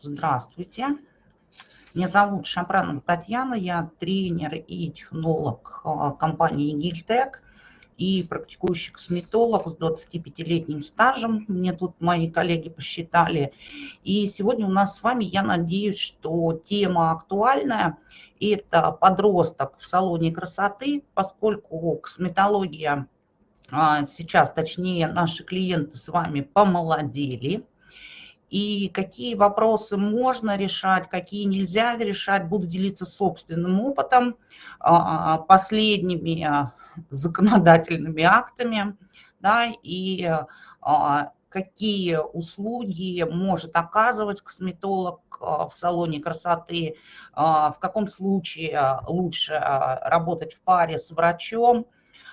Здравствуйте. Меня зовут Шапранова Татьяна, я тренер и технолог а, компании Гильтек и практикующий косметолог с 25-летним стажем. Мне тут мои коллеги посчитали. И сегодня у нас с вами, я надеюсь, что тема актуальная. Это подросток в салоне красоты, поскольку косметология а, сейчас, точнее, наши клиенты с вами помолодели – и какие вопросы можно решать, какие нельзя решать. Буду делиться собственным опытом, а, последними а, законодательными актами, да, и а, какие услуги может оказывать косметолог в салоне красоты, в каком случае лучше работать в паре с врачом,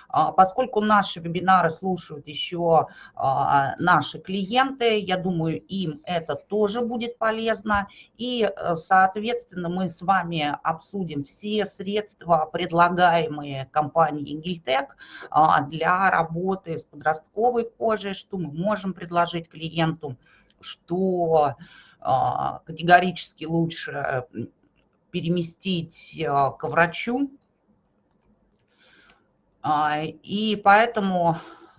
поскольку наши вебинары слушают еще а, наши клиенты, я думаю, им это тоже будет полезно. И, э, соответственно, мы с вами обсудим все средства, предлагаемые компанией Гильтек для работы с подростковой кожей, что мы можем предложить клиенту, что а, категорически лучше переместить к врачу, а, и поэтому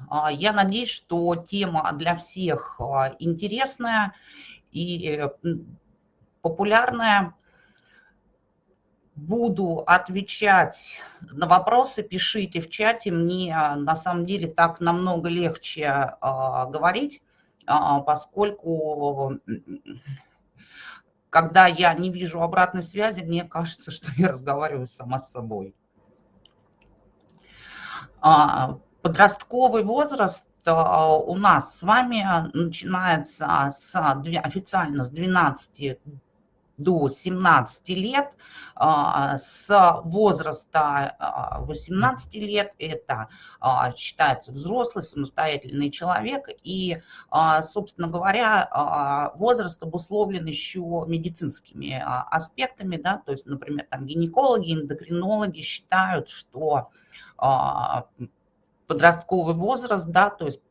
а, я надеюсь, что тема для всех а, интересная и популярная. Буду отвечать на вопросы, пишите в чате. Мне на самом деле так намного легче говорить, поскольку когда я не вижу обратной связи, мне кажется, что я разговариваю сама с собой. А, подростковый возраст а, у нас с вами начинается с, официально с 12 до 17 лет, а, с возраста 18 лет это считается взрослый, самостоятельный человек. И, собственно говоря, возраст обусловлен еще медицинскими аспектами. Да? То есть, например, там гинекологи, эндокринологи считают, что подростковый возраст, да, то есть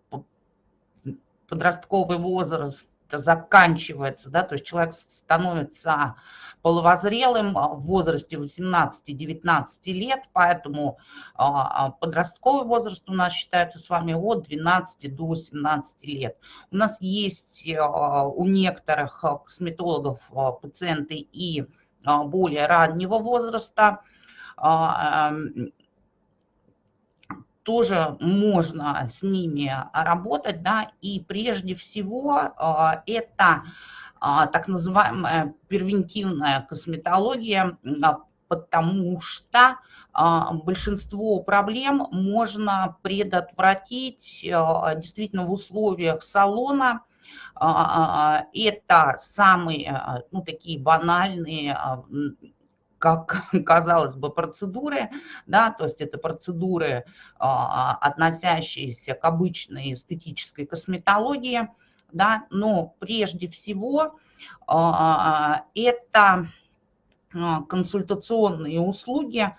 подростковый возраст заканчивается, да, то есть человек становится половозрелым в возрасте 18-19 лет, поэтому а, подростковый возраст у нас считается с вами от 12 до 17 лет. У нас есть а, у некоторых косметологов пациенты и более раннего возраста, тоже можно с ними работать, да, и прежде всего а, это а, так называемая превентивная косметология, а, потому что большинство проблем можно предотвратить действительно в условиях салона, это самые, ну, такие банальные как казалось бы, процедуры, да, то есть это процедуры, а, относящиеся к обычной эстетической косметологии, да, но прежде всего а, это а, консультационные услуги,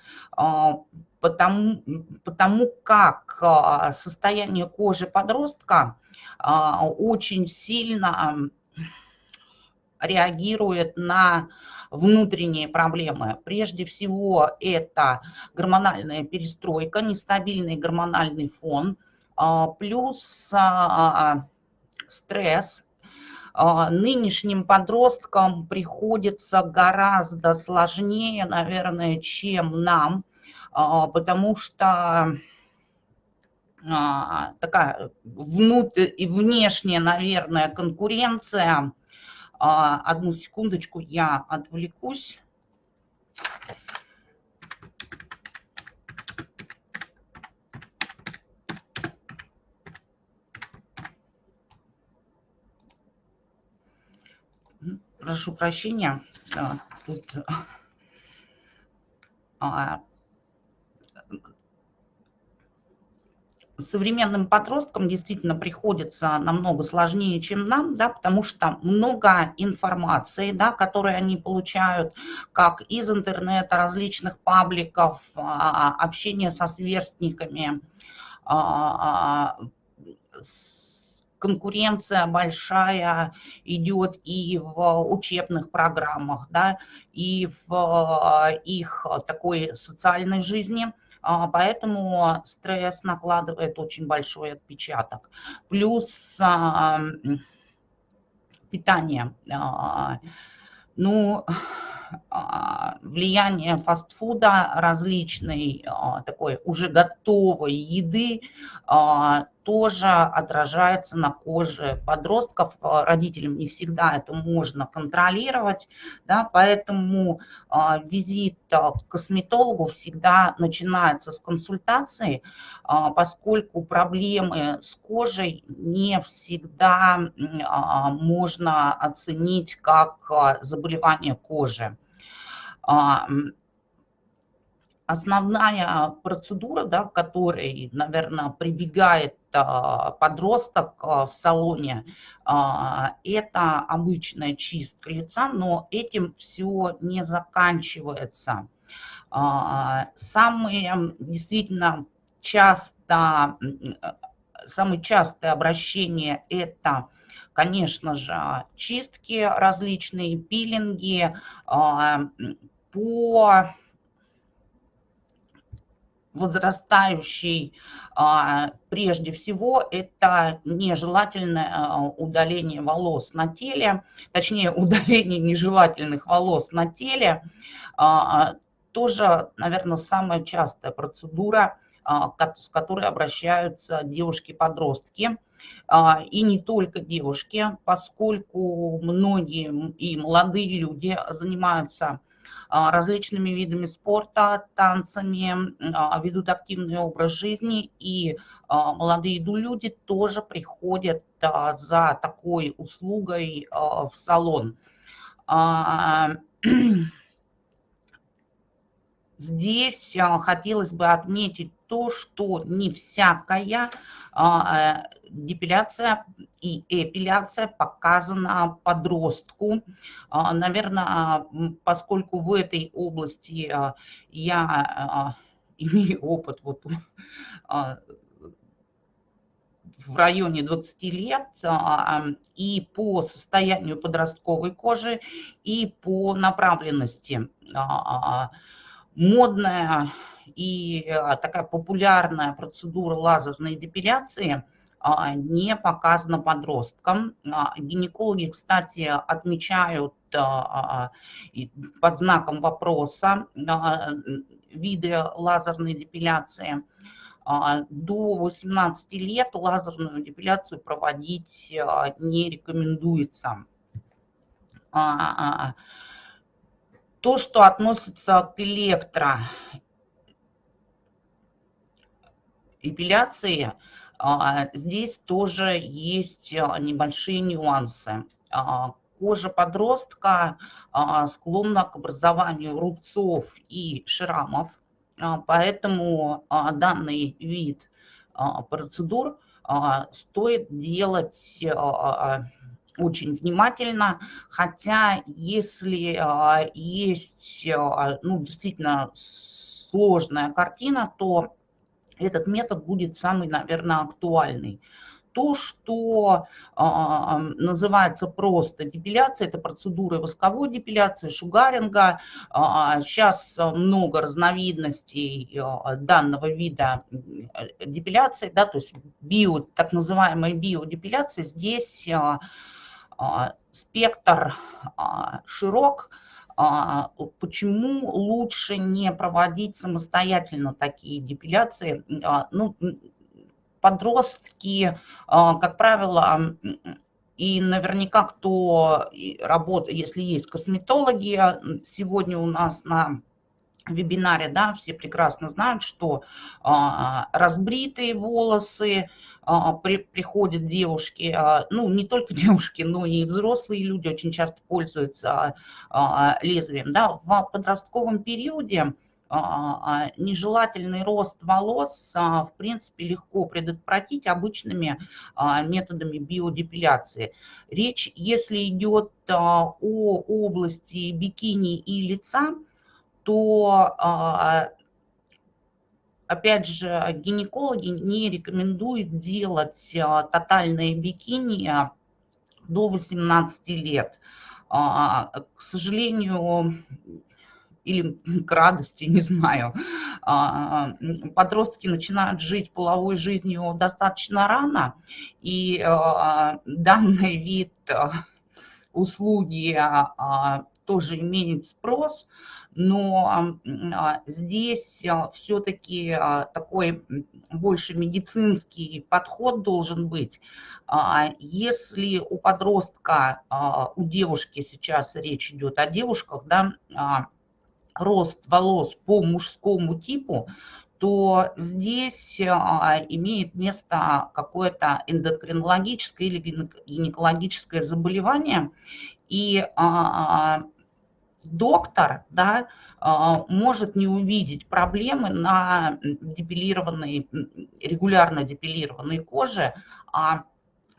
потому, потому как состояние кожи подростка очень сильно реагирует на внутренние проблемы. Прежде всего это гормональная перестройка, нестабильный гормональный фон, а, плюс а, стресс. А, нынешним подросткам приходится гораздо сложнее, наверное, чем нам, потому что такая внутрь и внешняя, наверное, конкуренция одну секундочку, я отвлекусь. Прошу прощения, тут а, современным подросткам действительно приходится намного сложнее, чем нам, да, потому что много информации, да, которую они получают как из интернета, различных пабликов, а, общения со сверстниками, а, конкуренция большая идет и в учебных программах, да, и в их такой социальной жизни – поэтому стресс накладывает очень большой отпечаток. Плюс питание. Ну, а, влияние фастфуда различной а, такой уже готовой еды а, тоже отражается на коже подростков. Родителям не всегда это можно контролировать, да, поэтому визит к косметологу всегда начинается с консультации, поскольку проблемы с кожей не всегда можно оценить как заболевание кожи. А, основная процедура, да, которой, наверное, прибегает а, подросток а, в салоне, это обычная чистка лица, но этим все не заканчивается. Самые действительно часто, самые частые обращения – это конечно же, чистки различные, пилинги, по возрастающей, а, прежде всего, это нежелательное а, удаление волос на теле, точнее, удаление нежелательных волос на теле, а, тоже, наверное, самая частая процедура, с которой обращаются девушки-подростки. И не только девушки, поскольку многие и молодые люди занимаются различными видами спорта, танцами, а, ведут активный образ жизни, и а, молодые люди тоже приходят за такой услугой в салон. Здесь хотелось бы отметить то, что не всякая депиляция и эпиляция показана подростку. А, Наверное, поскольку в этой области а, я а, имею опыт вот в районе 20 лет и по состоянию подростковой кожи, и по направленности. Модная и такая популярная процедура лазерной депиляции – а, не показано подросткам. А, гинекологи, кстати, отмечают а, под знаком вопроса виды лазерной депиляции. До 18 лет лазерную депиляцию проводить не рекомендуется. То, что относится к электроэпиляции, а, здесь тоже есть а, небольшие нюансы. А, кожа подростка склонна к образованию рубцов и шрамов, поэтому данный вид процедур стоит делать очень внимательно, хотя если есть ну, действительно сложная картина, то этот метод будет самый, наверное, актуальный. То, что э, называется просто депиляция, это процедура восковой депиляции, шугаринга. Э, сейчас много разновидностей э, данного вида депиляции, да, то есть био, так называемая биодепиляция. Здесь э, э, спектр э, широк, а, почему лучше не проводить самостоятельно такие депиляции? А, ну, подростки, а, как правило, и наверняка кто работает, если есть косметологи, сегодня у нас на вебинаре, да, все прекрасно знают, что а, разбритые волосы а, при, приходят девушки, а, ну, не только девушки, но и взрослые люди очень часто пользуются а, лезвием, да, в подростковом периоде а, а, нежелательный рост волос, а, в принципе, легко предотвратить обычными а, методами биодепиляции. Речь, если идет а, о области бикини и лица, то а, опять же, гинекологи не рекомендуют делать тотальное бикини до 18 лет. К сожалению, или к радости, не знаю, а, подростки начинают жить половой жизнью достаточно рано, и а, данный вид а, услуги тоже имеет спрос, но здесь все-таки такой больше медицинский подход должен быть. Если у подростка, у девушки сейчас речь идет о девушках, да, рост волос по мужскому типу, то здесь а, имеет место какое-то эндокринологическое или гинекологическое заболевание, и а, доктор да, а, может не увидеть проблемы на депилированной, регулярно депилированной коже, а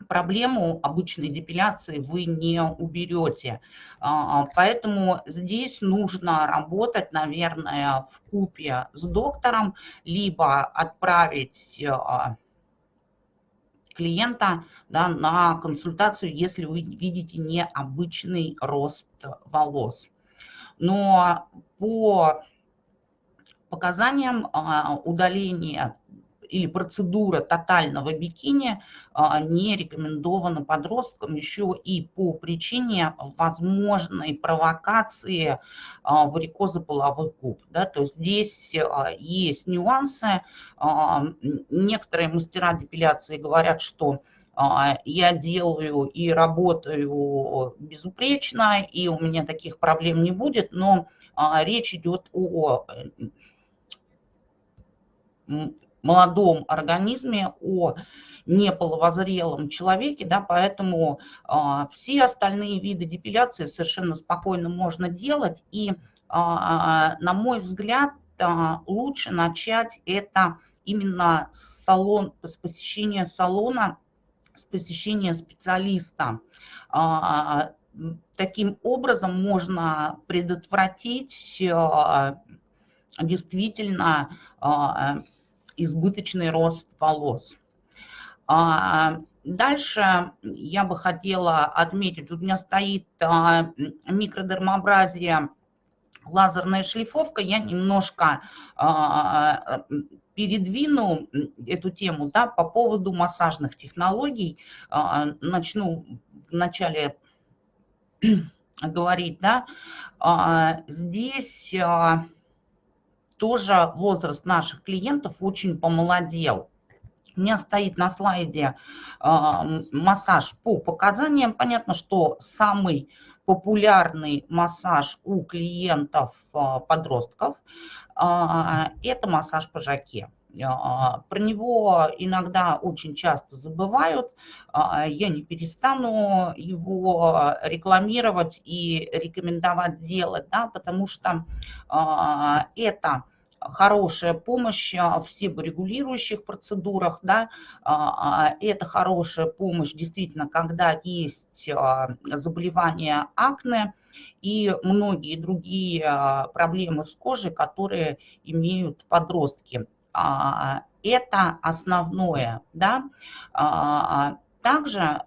проблему обычной депиляции вы не уберете. А, поэтому здесь нужно работать, наверное, в купе с доктором, либо отправить а, клиента да, на консультацию, если вы видите необычный рост волос. Но по показаниям а, удаления или процедура тотального бикини а, не рекомендована подросткам еще и по причине возможной провокации а, варикоза половых губ. Да? То есть здесь есть нюансы. Некоторые мастера депиляции говорят, что я делаю и работаю безупречно, и у меня таких проблем не будет, но речь идет о молодом организме, о неполовозрелом человеке, да, поэтому э, все остальные виды депиляции совершенно спокойно можно делать. И, на мой взгляд, лучше начать это именно салон, с посещения салона, с посещения специалиста. Э, таким образом можно предотвратить э, действительно э, избыточный рост волос. А, дальше я бы хотела отметить, у меня стоит а, микродермообразие лазерная шлифовка, я немножко а, передвину эту тему да, по поводу массажных технологий. Начну вначале говорить, да, здесь тоже возраст наших клиентов очень помолодел. У меня стоит на слайде массаж по показаниям. Понятно, что самый популярный массаж у клиентов подростков это массаж по жаке. Про него иногда очень часто забывают. Я не перестану его рекламировать и рекомендовать делать, да, потому что это хорошая помощь в себорегулирующих процедурах, да, а, а, это хорошая помощь действительно, когда есть а, заболевания акне и многие другие проблемы с кожей, которые имеют подростки. Это основное, да. Также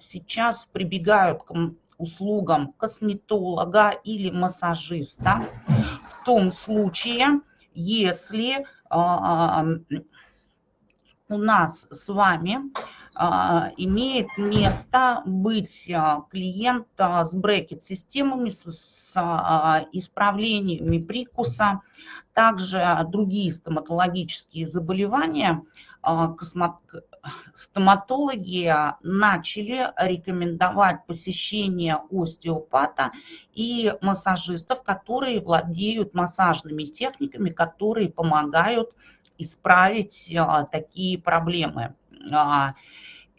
сейчас прибегают к услугам косметолога или массажиста в том случае, если а, у нас с вами а, имеет место быть а, клиент с брекет-системами, с исправлениями прикуса, также другие стоматологические заболевания, стоматологи начали рекомендовать посещение остеопата и массажистов, которые владеют массажными техниками, которые помогают исправить а, такие проблемы.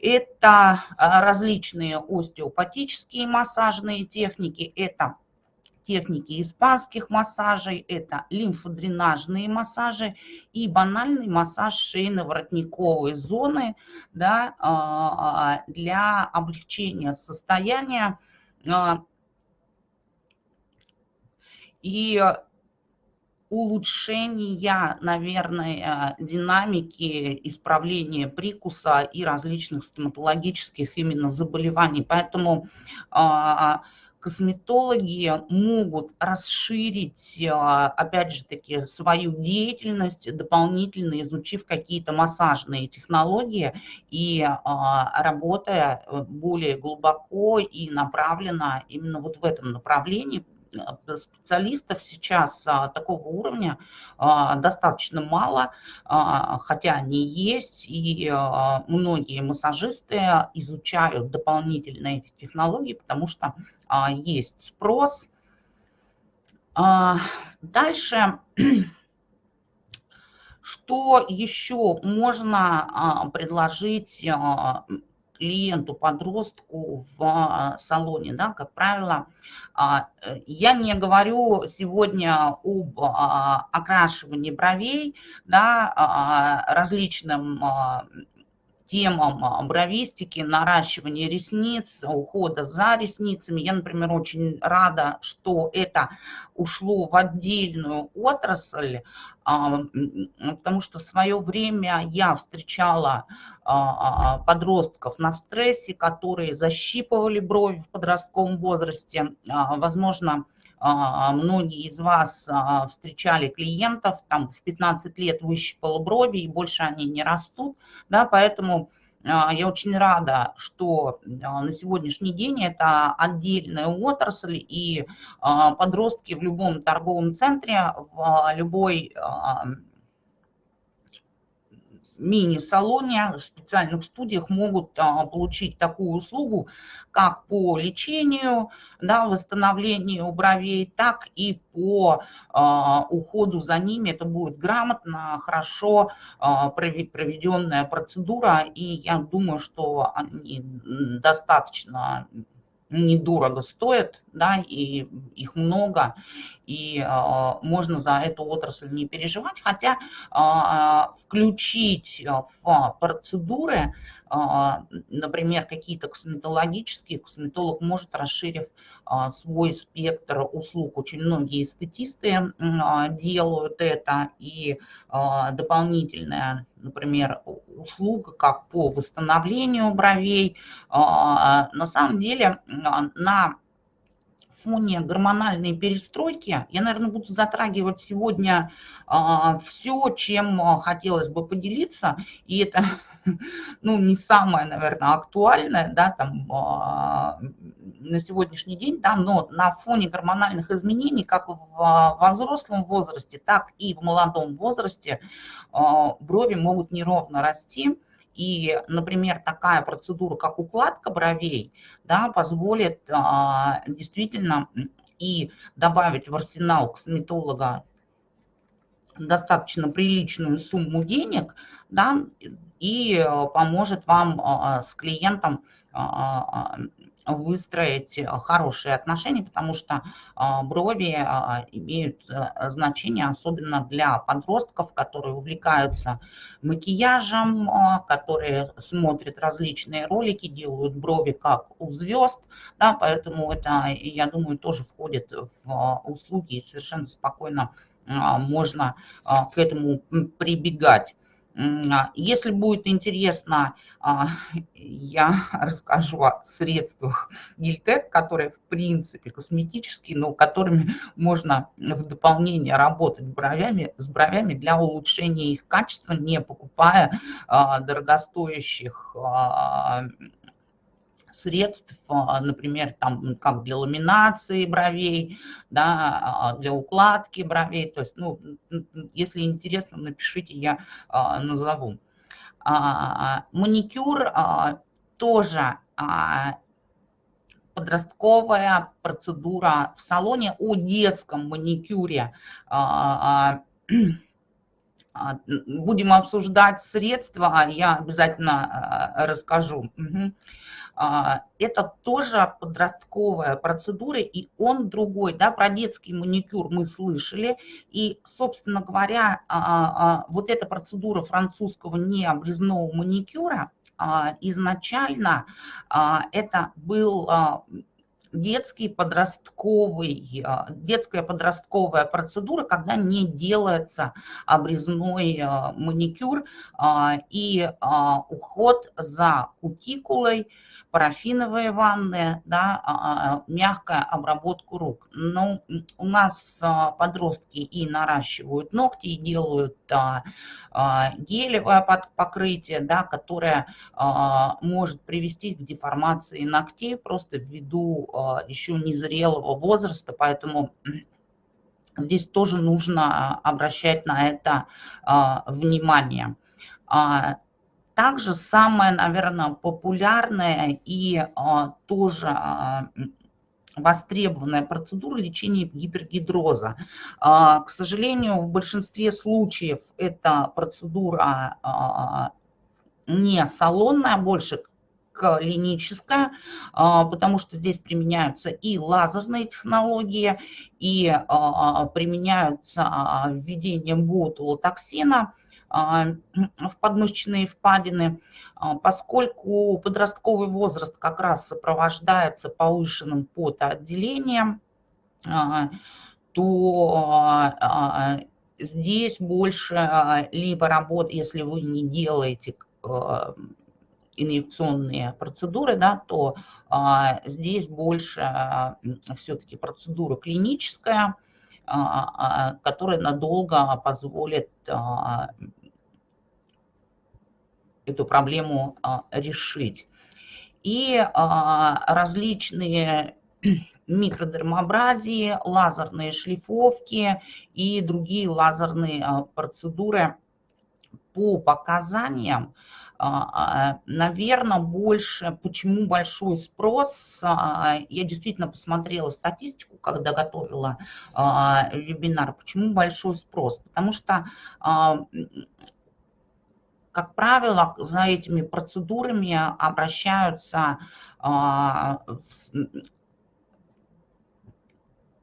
А, это различные остеопатические массажные техники, это техники испанских массажей, это лимфодренажные массажи и банальный массаж шейно-воротниковой зоны да, а, для облегчения состояния. А, и улучшения, наверное, динамики исправления прикуса и различных стоматологических именно заболеваний. Поэтому а, косметологи могут расширить, а, опять же таки, свою деятельность, дополнительно изучив какие-то массажные технологии и а, работая э, более глубоко и направленно именно вот в этом направлении, Э, специалистов сейчас а, такого уровня а, достаточно мало, а, хотя они есть, и многие массажисты изучают дополнительно эти технологии, потому что есть спрос. Дальше, что еще можно предложить клиенту, подростку в салоне, да, как правило, я не говорю сегодня об а, окрашивании бровей, да, различным темам бровистики, наращивания ресниц, ухода за ресницами. Я, например, очень рада, что это ушло в отдельную отрасль, потому что в свое время я встречала а, а, подростков на стрессе, которые защипывали брови в подростковом возрасте. А, возможно, многие из вас встречали клиентов, там в 15 лет выщипало брови, и больше они не растут, да, поэтому я очень рада, что на сегодняшний день это отдельная отрасль, и подростки в любом торговом центре, в любой мини-салоне, в специальных студиях могут а, получить такую услугу, как по лечению, да, восстановлению бровей, так и по а, уходу за ними. Это будет грамотно, хорошо а, проведенная процедура, и я думаю, что они достаточно недорого стоят, да, и их много, и э, можно за эту отрасль не переживать, хотя э, включить в процедуры, например, какие-то косметологические, косметолог может, расширив э, свой спектр услуг, очень многие эстетисты э, делают это, и дополнительная, например, услуга, как по восстановлению бровей, на самом деле на фоне гормональной перестройки я, наверное, буду затрагивать сегодня а, все, чем а, хотелось бы поделиться. И это ну, не самое, наверное, актуальное, да, там, а, на сегодняшний день, да, но на фоне гормональных изменений, как в, во взрослом возрасте, так и в молодом возрасте, брови могут неровно расти, и, например, такая процедура, как укладка бровей, да, позволит а, действительно и добавить в арсенал косметолога достаточно приличную сумму денег, да, и поможет вам а, с клиентом а, выстроить э, хорошие отношения, потому что а, брови а, имеют э, значение, особенно для подростков, которые увлекаются макияжем, а, которые смотрят различные ролики, делают брови как у звезд, да, поэтому это, я думаю, тоже входит в услуги и совершенно спокойно можно к этому прибегать. А, если будет интересно, а, я расскажу о средствах Гильтек, которые в принципе косметические, но которыми можно в дополнение работать бровями, с бровями для улучшения их качества, не покупая а, дорогостоящих средств, а, например, там, как для ламинации бровей, да, а, для укладки бровей. То есть, ну, если интересно, напишите, я а, назову. Маникюр тоже подростковая процедура в салоне о детском маникюре. Будем обсуждать средства, я обязательно расскажу. А, это тоже подростковая процедура, и он другой. Да, про детский маникюр мы слышали, и, собственно говоря, а, а, вот эта процедура французского необрезного маникюра, изначально это был детский подростковый, а, детская подростковая процедура, когда не делается обрезной а, маникюр и уход за кутикулой, парафиновые ванны, да, мягкая обработка рук. Но ну, у нас подростки и наращивают ногти, и делают гелевое покрытие, да, которое может привести к деформации ногтей просто ввиду еще незрелого возраста, поэтому здесь тоже нужно обращать на это внимание. Также самое, наверное, популярное и тоже востребованная процедура лечения гипергидроза. К сожалению, в большинстве случаев эта процедура не салонная, а больше клиническая, а, потому что здесь применяются и лазерные технологии, и а, применяются введение ботулотоксина в подмышечные впадины, поскольку подростковый возраст как раз сопровождается повышенным потоотделением, то здесь больше либо работ, если вы не делаете инъекционные процедуры, да, то а, здесь больше а, все-таки процедура клиническая, а, а, которая надолго позволит а, эту проблему а, решить. И а, различные микродермообразии, лазерные шлифовки и другие лазерные а, процедуры по показаниям Наверное, больше, почему большой спрос, я действительно посмотрела статистику, когда готовила вебинар, почему большой спрос, потому что как правило, за этими процедурами обращаются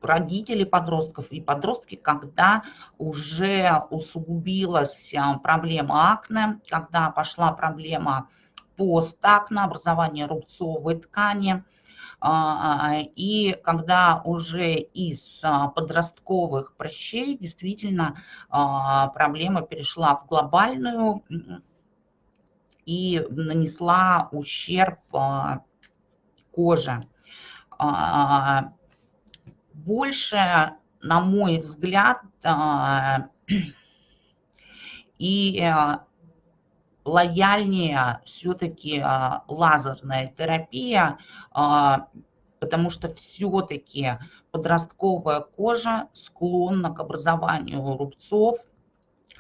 родители подростков. И подростки, когда уже усугубилась а, проблема акне, когда пошла проблема постакне, образование рубцовой ткани, а, и когда уже из а, подростковых прыщей действительно проблема перешла в глобальную и нанесла ущерб коже. Больше, на мой взгляд, а, и лояльнее все-таки а, лазерная терапия, а, потому что все-таки подростковая кожа склонна к образованию рубцов,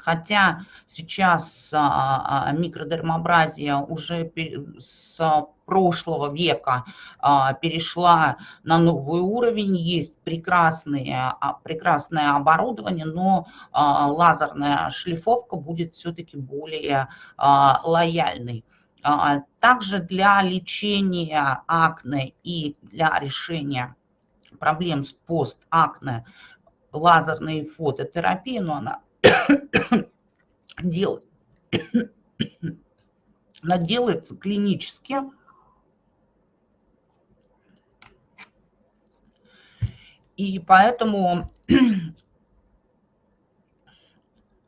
хотя сейчас а, а, микродермообразия уже с прошлого века а, перешла на новый уровень, есть прекрасные, прекрасное оборудование, но лазерная шлифовка будет все-таки более лояльной. Также для лечения акне и для решения проблем с постакне лазерная фототерапия, но она дел... она делается клинически. И поэтому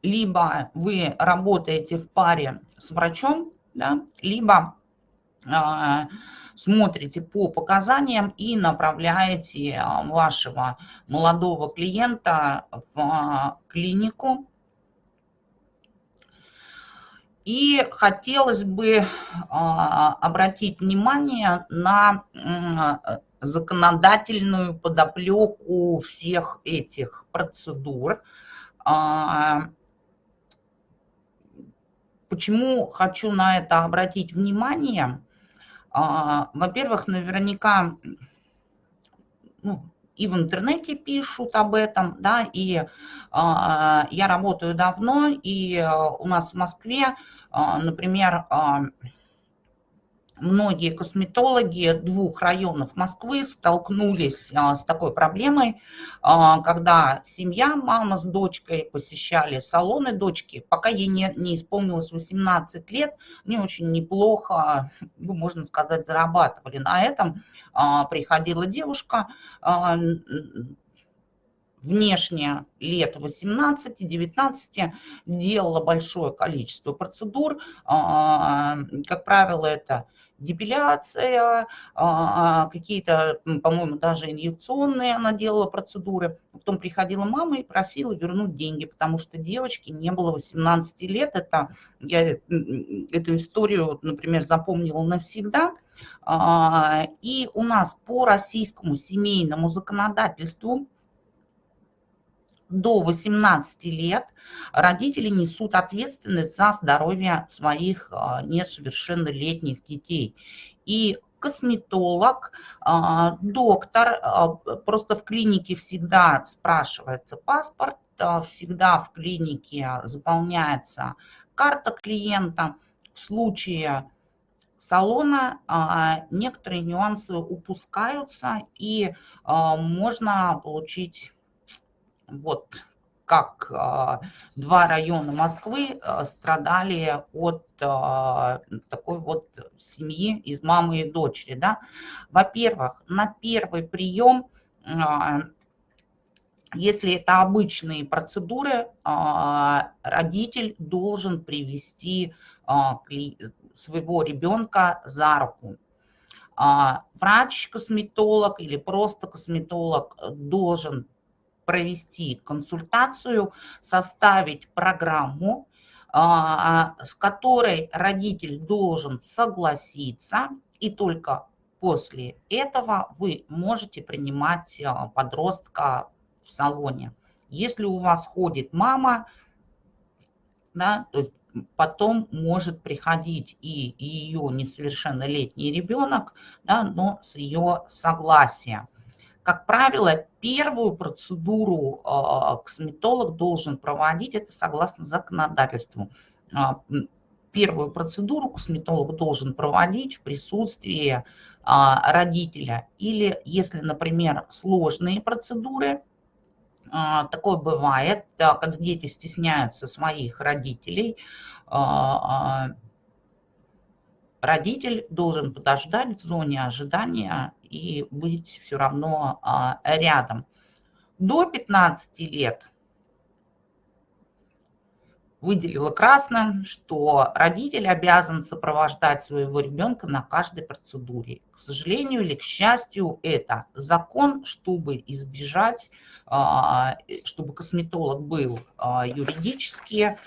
либо вы работаете в паре с врачом, да, либо смотрите по показаниям и направляете вашего молодого клиента в клинику, и хотелось бы обратить внимание на законодательную подоплеку всех этих процедур. Почему хочу на это обратить внимание? А, во-первых, наверняка ну, и в интернете пишут об этом, да, и э, я работаю давно, и э, у нас в Москве, например, многие косметологи двух районов Москвы столкнулись а, с такой проблемой, а, когда семья, мама с дочкой посещали салоны дочки, пока ей не, не исполнилось 18 лет, они очень неплохо, ну, можно сказать, зарабатывали на этом. А, приходила девушка, внешне лет 18-19 делала большое количество процедур. Как правило, это депиляция, а, какие-то, по-моему, даже инъекционные она делала процедуры. Потом приходила мама и просила вернуть деньги, потому что девочке не было 18 лет. Это, я эту историю, например, запомнила навсегда. А, и у нас по российскому семейному законодательству до 18 лет родители несут ответственность за здоровье своих а, несовершеннолетних детей. И косметолог, а, доктор, а, просто в клинике всегда спрашивается паспорт, всегда в клинике заполняется карта клиента. В случае салона некоторые нюансы упускаются и можно получить вот как а, два района Москвы а, страдали от а, такой вот семьи из мамы и дочери. Да? Во-первых, на первый прием, если это обычные процедуры, родитель должен привести своего ребенка за руку. Врач-косметолог или просто косметолог должен провести консультацию, составить программу, а, с которой родитель должен согласиться, и только после этого вы можете принимать а, подростка в салоне. Если у вас ходит мама, да, то есть потом может приходить и ее несовершеннолетний ребенок, да, но с ее согласия. Как правило, первую процедуру а, косметолог должен проводить, это согласно законодательству. А, первую процедуру косметолог должен проводить в присутствии а, родителя. Или если, например, сложные процедуры, такое бывает, когда дети стесняются своих родителей, родитель должен подождать в зоне ожидания и быть все равно а, рядом. До 15 лет выделила красным, что родитель обязан сопровождать своего ребенка на каждой процедуре. К сожалению или к счастью, это закон, чтобы избежать, а, чтобы косметолог был а, юридически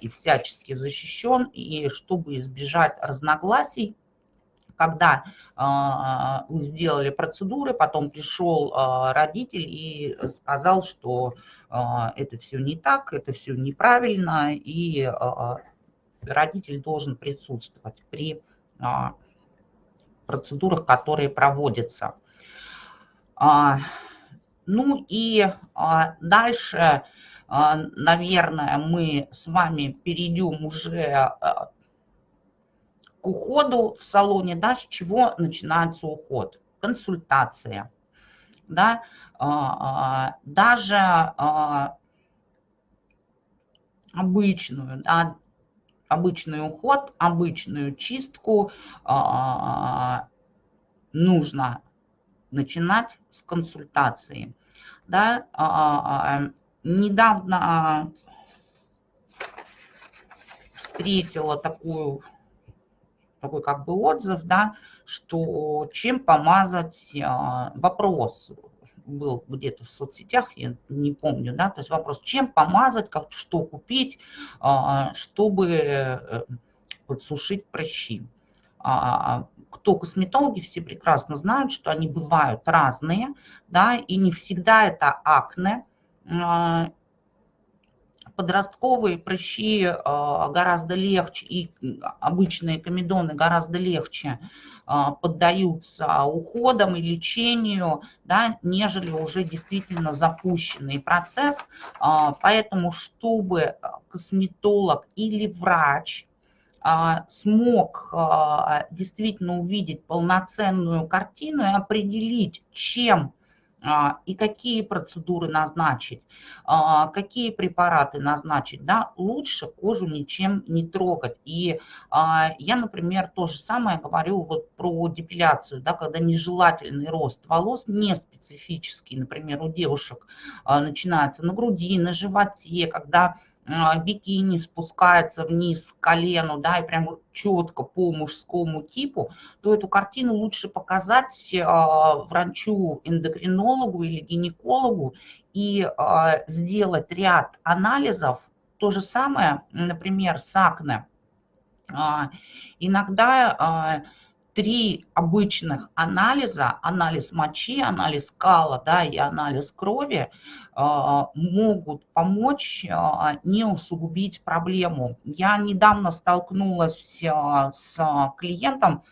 и всячески защищен, и чтобы избежать разногласий когда а, вы сделали процедуры, потом пришел а, родитель и сказал, что а, это все не так, это все неправильно, и родитель должен присутствовать при процедурах, которые проводятся. Ну и дальше, наверное, мы с вами перейдем уже к уходу в салоне, да, с чего начинается уход? Консультация. Да, а, а, даже а, обычную, да, обычный уход, обычную чистку нужно начинать с консультации. Да, недавно встретила такую такой как бы отзыв, да, что чем помазать а, вопрос был где-то в соцсетях, я не помню, да, то есть вопрос, чем помазать, как, что купить, а, чтобы э, подсушить прыщи. А, кто косметологи, все прекрасно знают, что они бывают разные, да, и не всегда это акне, подростковые прыщи а, гораздо легче, и обычные комедоны гораздо легче а, поддаются уходам и лечению, да, нежели уже действительно запущенный процесс. А, поэтому, чтобы косметолог или врач смог действительно увидеть полноценную картину и определить, чем и какие процедуры назначить, а, какие препараты назначить, да, лучше кожу ничем не трогать. И а, я, например, то же самое говорю вот про депиляцию, да, когда нежелательный рост волос не специфический, например, у девушек начинается на груди, на животе, когда а, бикини спускается вниз к колену, да, и прям четко по мужскому типу, то эту картину лучше показать а, врачу-эндокринологу или гинекологу и а, сделать ряд анализов. То же самое, например, с акне. Иногда три обычных анализа, анализ мочи, анализ кала да, и анализ крови, а, могут помочь а, не усугубить проблему. Я недавно столкнулась а, с клиентом,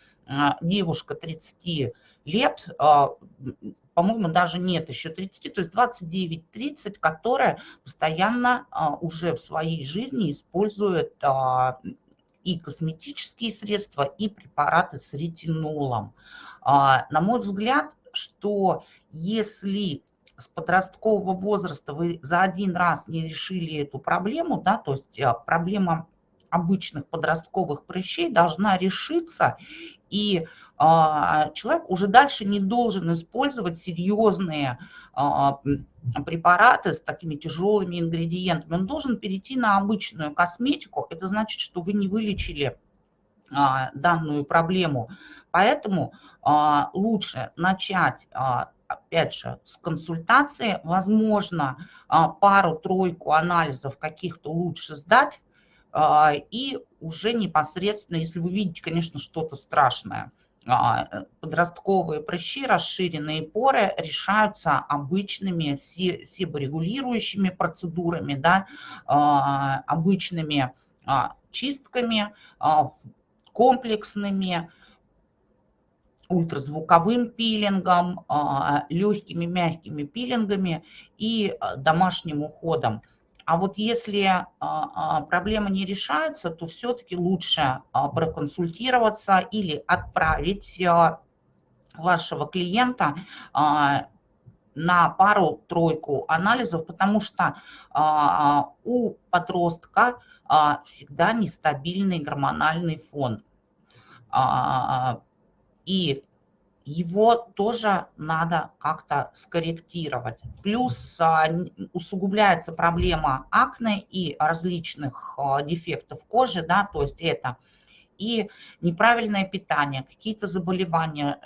девушка 30 лет, по-моему, даже нет еще 30, то есть 29-30, которая постоянно уже в своей жизни использует и косметические средства, и препараты с ретинолом. На мой взгляд, что если с подросткового возраста вы за один раз не решили эту проблему, да, то есть э, проблема обычных подростковых прыщей должна решиться, и а, человек уже дальше не должен использовать серьезные а, препараты с такими тяжелыми ингредиентами. Он должен перейти на обычную косметику. Это значит, что вы не вылечили а, данную проблему. Поэтому лучше начать опять же, с консультации, возможно, а, пару-тройку анализов каких-то лучше сдать, а, и уже непосредственно, если вы видите, конечно, что-то страшное, а, подростковые прыщи, расширенные поры решаются обычными себорегулирующими процедурами, да, обычными чистками, комплексными, ультразвуковым пилингом, а, легкими мягкими пилингами и а, домашним уходом. А вот если а, проблема не решается, то все-таки лучше проконсультироваться или отправить вашего клиента на пару-тройку анализов, потому что у подростка всегда нестабильный гормональный фон. И его тоже надо как-то скорректировать. Плюс а, усугубляется проблема акне и различных а, дефектов кожи, да, то есть это и неправильное питание, какие-то заболевания,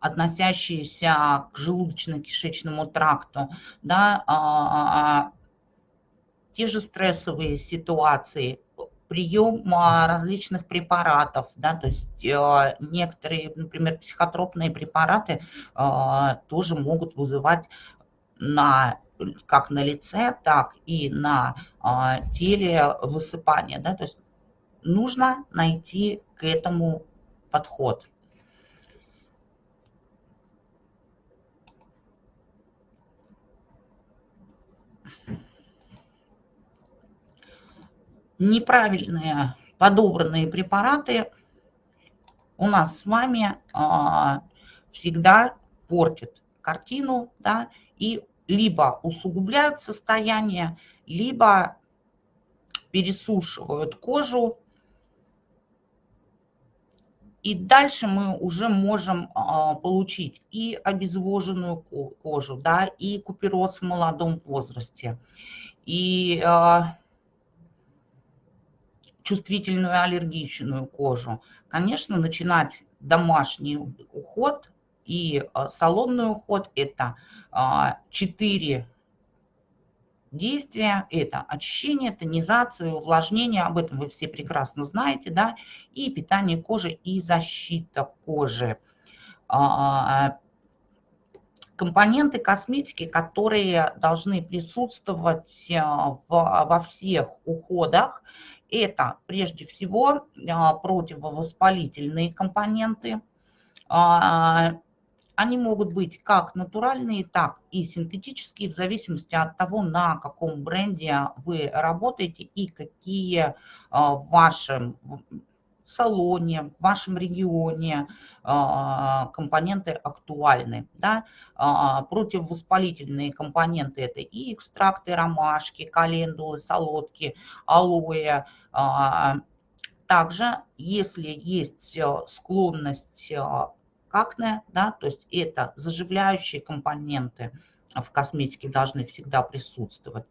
относящиеся к желудочно-кишечному тракту, да, а, те же стрессовые ситуации, прием различных препаратов, да, то есть э, некоторые, например, психотропные препараты э, тоже могут вызывать на как на лице, так и на э, теле высыпание, да, то есть нужно найти к этому подход. Неправильные подобранные препараты у нас с вами а, всегда портят картину, да, и либо усугубляют состояние, либо пересушивают кожу. И дальше мы уже можем а, получить и обезвоженную кожу, да, и купероз в молодом возрасте, и а, чувствительную аллергичную кожу, конечно, начинать домашний уход и а, салонный уход – это 4 а, действия. Это очищение, тонизация, увлажнение, об этом вы все прекрасно знаете, да, и питание кожи и защита кожи а, компоненты косметики, которые должны присутствовать во всех уходах, это прежде всего а, противовоспалительные компоненты, а, Они могут быть как натуральные, так и синтетические, в зависимости от того, на каком бренде вы работаете и какие в вашем салоне, в вашем регионе компоненты актуальны. Да? Противовоспалительные компоненты – это и экстракты ромашки, календулы, солодки, алоэ, также, если есть э, склонность э, к акне, да, то есть это заживляющие компоненты в косметике должны всегда присутствовать.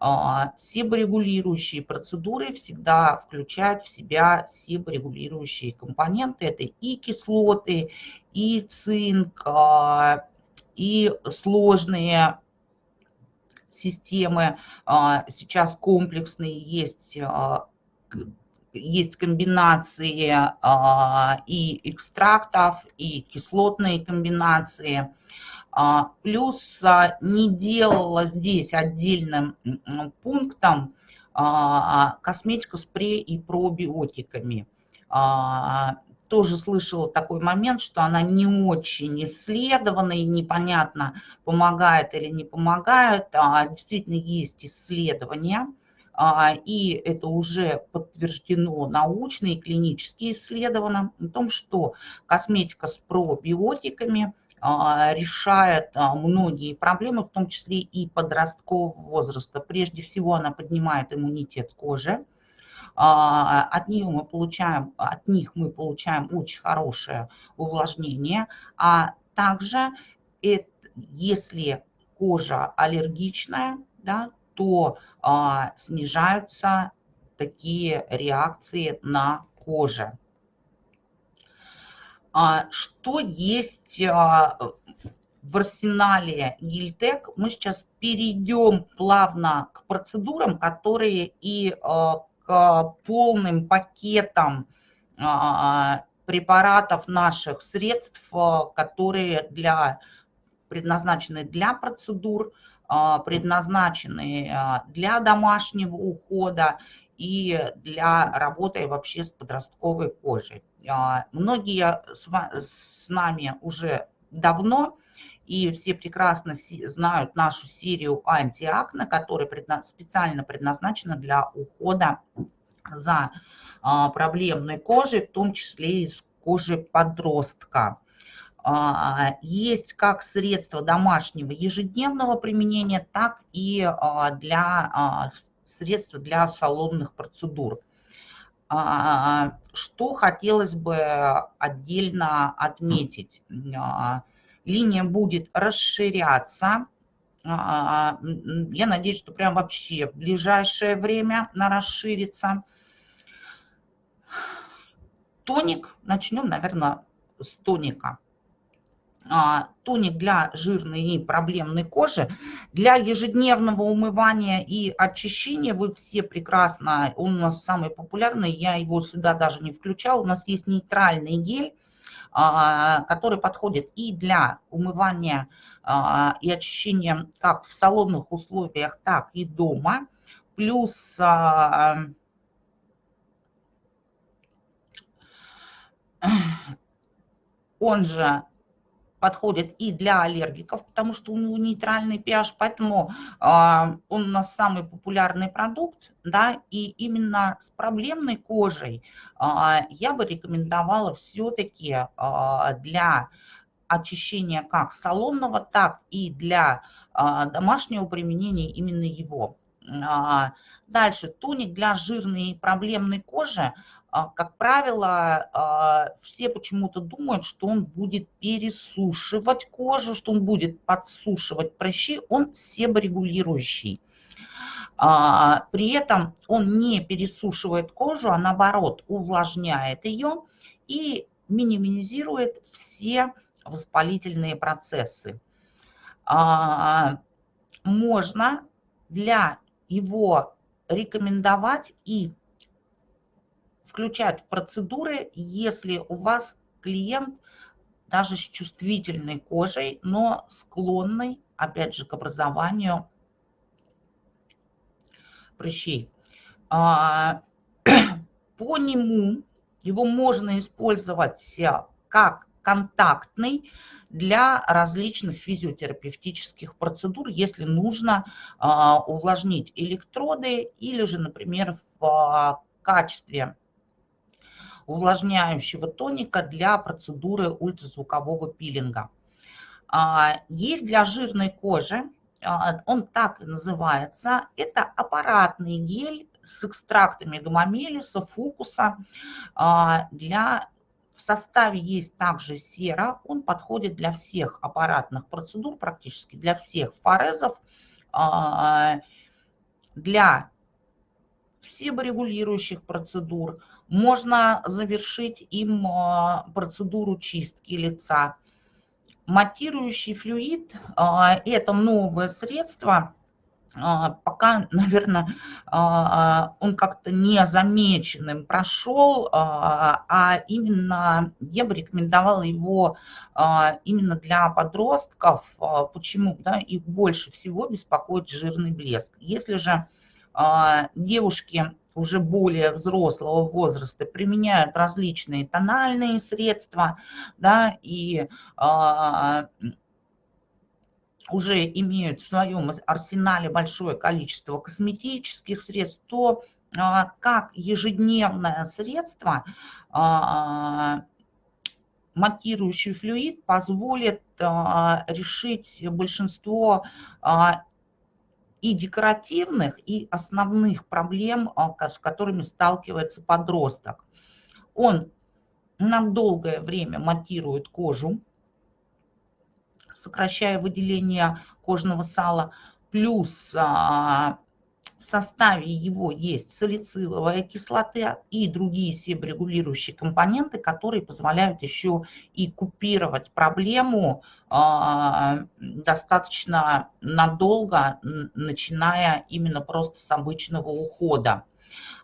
А, себорегулирующие процедуры всегда включают в себя себорегулирующие компоненты. Это и кислоты, и цинк, а, и сложные системы. А, сейчас комплексные есть есть комбинации и экстрактов, и кислотные комбинации. А, плюс а, не делала здесь отдельным пунктом косметика спрей и пробиотиками. Тоже слышала такой момент, что она не очень исследована и непонятно, помогает или не помогает. Действительно есть исследования – а, и это уже подтверждено научно и клинически исследовано, о том, что косметика с пробиотиками а, решает а, многие проблемы, в том числе и подросткового возраста. Прежде всего она поднимает иммунитет кожи, от, нее мы получаем, от них мы получаем очень хорошее увлажнение, а также если кожа аллергичная, да, то а, снижаются такие реакции на коже. А, что есть а, в арсенале Гильтек? Мы сейчас перейдем плавно к процедурам, которые и а, к полным пакетам препаратов наших средств, которые для, предназначены для процедур, предназначены для домашнего ухода и для работы вообще с подростковой кожей. А, многие с нами уже давно и все прекрасно знают нашу серию антиакне, которая специально предназначена для ухода за проблемной кожей, в том числе и кожей подростка. А, есть как средство домашнего ежедневного применения, так и а, для а, средства для салонных процедур. Что хотелось бы отдельно отметить? Линия будет расширяться. Я надеюсь, что прям вообще в ближайшее время она расширится. Тоник. Начнем, наверное, с тоника. А, тоник для жирной и проблемной кожи. Для ежедневного умывания и очищения вы все прекрасно, он у нас самый популярный, я его сюда даже не включал. У нас есть нейтральный гель, а, который подходит и для умывания а, и очищения как в салонных условиях, так и дома. Плюс он же подходит и для аллергиков, потому что у него нейтральный pH, поэтому э, он у нас самый популярный продукт, да, и именно с проблемной кожей э, я бы рекомендовала все-таки э, для очищения как салонного, так и для домашнего применения именно его. Дальше, тоник для жирной и проблемной кожи – а, как правило, а, все почему-то думают, что он будет пересушивать кожу, что он будет подсушивать прыщи, он себорегулирующий. А, при этом он не пересушивает кожу, а наоборот увлажняет ее и минимизирует все воспалительные процессы. Можно для его рекомендовать и включать процедуры, если у вас клиент даже с чувствительной кожей, но склонный, опять же, к образованию прыщей. А, по нему его можно использовать как контактный для различных физиотерапевтических процедур, если нужно а, увлажнить электроды или же, например, в а, качестве увлажняющего тоника для процедуры ультразвукового пилинга. Гель для жирной кожи, он так и называется, это аппаратный гель с экстрактами гомомелиса, фукуса для в составе есть также сера, он подходит для всех аппаратных процедур, практически для всех форезов, а, для себорегулирующих процедур. Можно завершить им а, процедуру чистки лица. Матирующий флюид а, – это новое средство, а, пока, наверное, он как-то незамеченным прошел, а именно я бы рекомендовала его именно для подростков. Почему? Да, их больше всего беспокоит жирный блеск. Если же девушки уже более взрослого возраста применяют различные тональные средства, да, и уже имеют в своем арсенале большое количество косметических средств, то а, как ежедневное средство а, матирующий флюид позволит а, решить большинство и декоративных, и основных проблем, с которыми сталкивается подросток. Он на долгое время матирует кожу, сокращая выделение кожного сала, плюс а, в составе его есть салициловая кислота и другие себорегулирующие компоненты, которые позволяют еще и купировать проблему а, достаточно надолго, начиная именно просто с обычного ухода.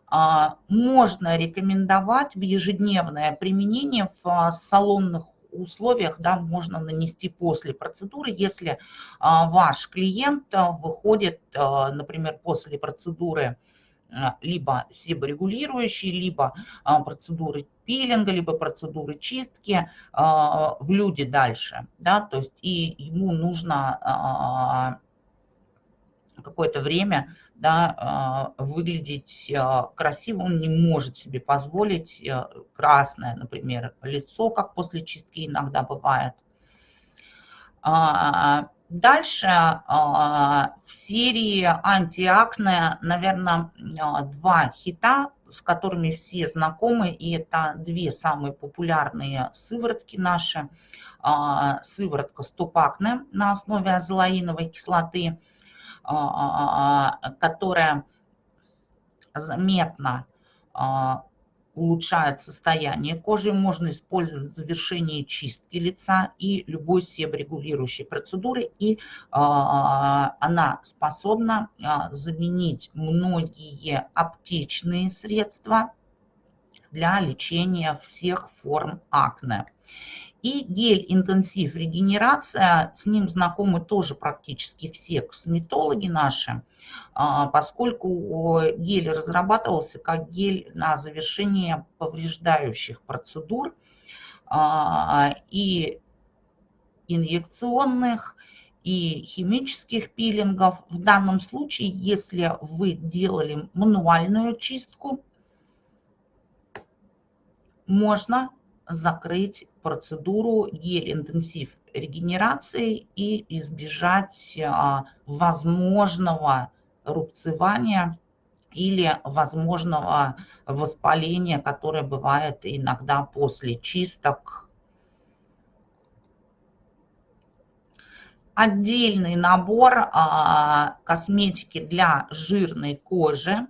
А, можно рекомендовать в ежедневное применение в салонных условиях да, можно нанести после процедуры, если а, ваш клиент а, выходит, а, например, после процедуры либо себорегулирующей, либо процедуры пилинга, либо процедуры чистки в люди дальше. Да, то есть и ему нужно какое-то время да, а, выглядеть а, красиво, он не может себе позволить э, красное, например, лицо, как после чистки иногда бывает. А, дальше в серии антиакне, наверное, два хита, с которыми все знакомы, и это две самые популярные сыворотки наши. Сыворотка стопакне на основе азолаиновой кислоты – которая заметно а, улучшает состояние кожи, можно использовать в завершении чистки лица и любой себорегулирующей процедуры. И она способна заменить многие аптечные средства для лечения всех форм акне. И гель-интенсив регенерация, с ним знакомы тоже практически все косметологи наши, а, поскольку гель разрабатывался как гель на завершение повреждающих процедур а, и инъекционных, и химических пилингов. В данном случае, если вы делали мануальную чистку, можно закрыть процедуру гель-интенсив регенерации и избежать а, возможного рубцевания или возможного воспаления, которое бывает иногда после чисток. Отдельный набор а, косметики для жирной кожи.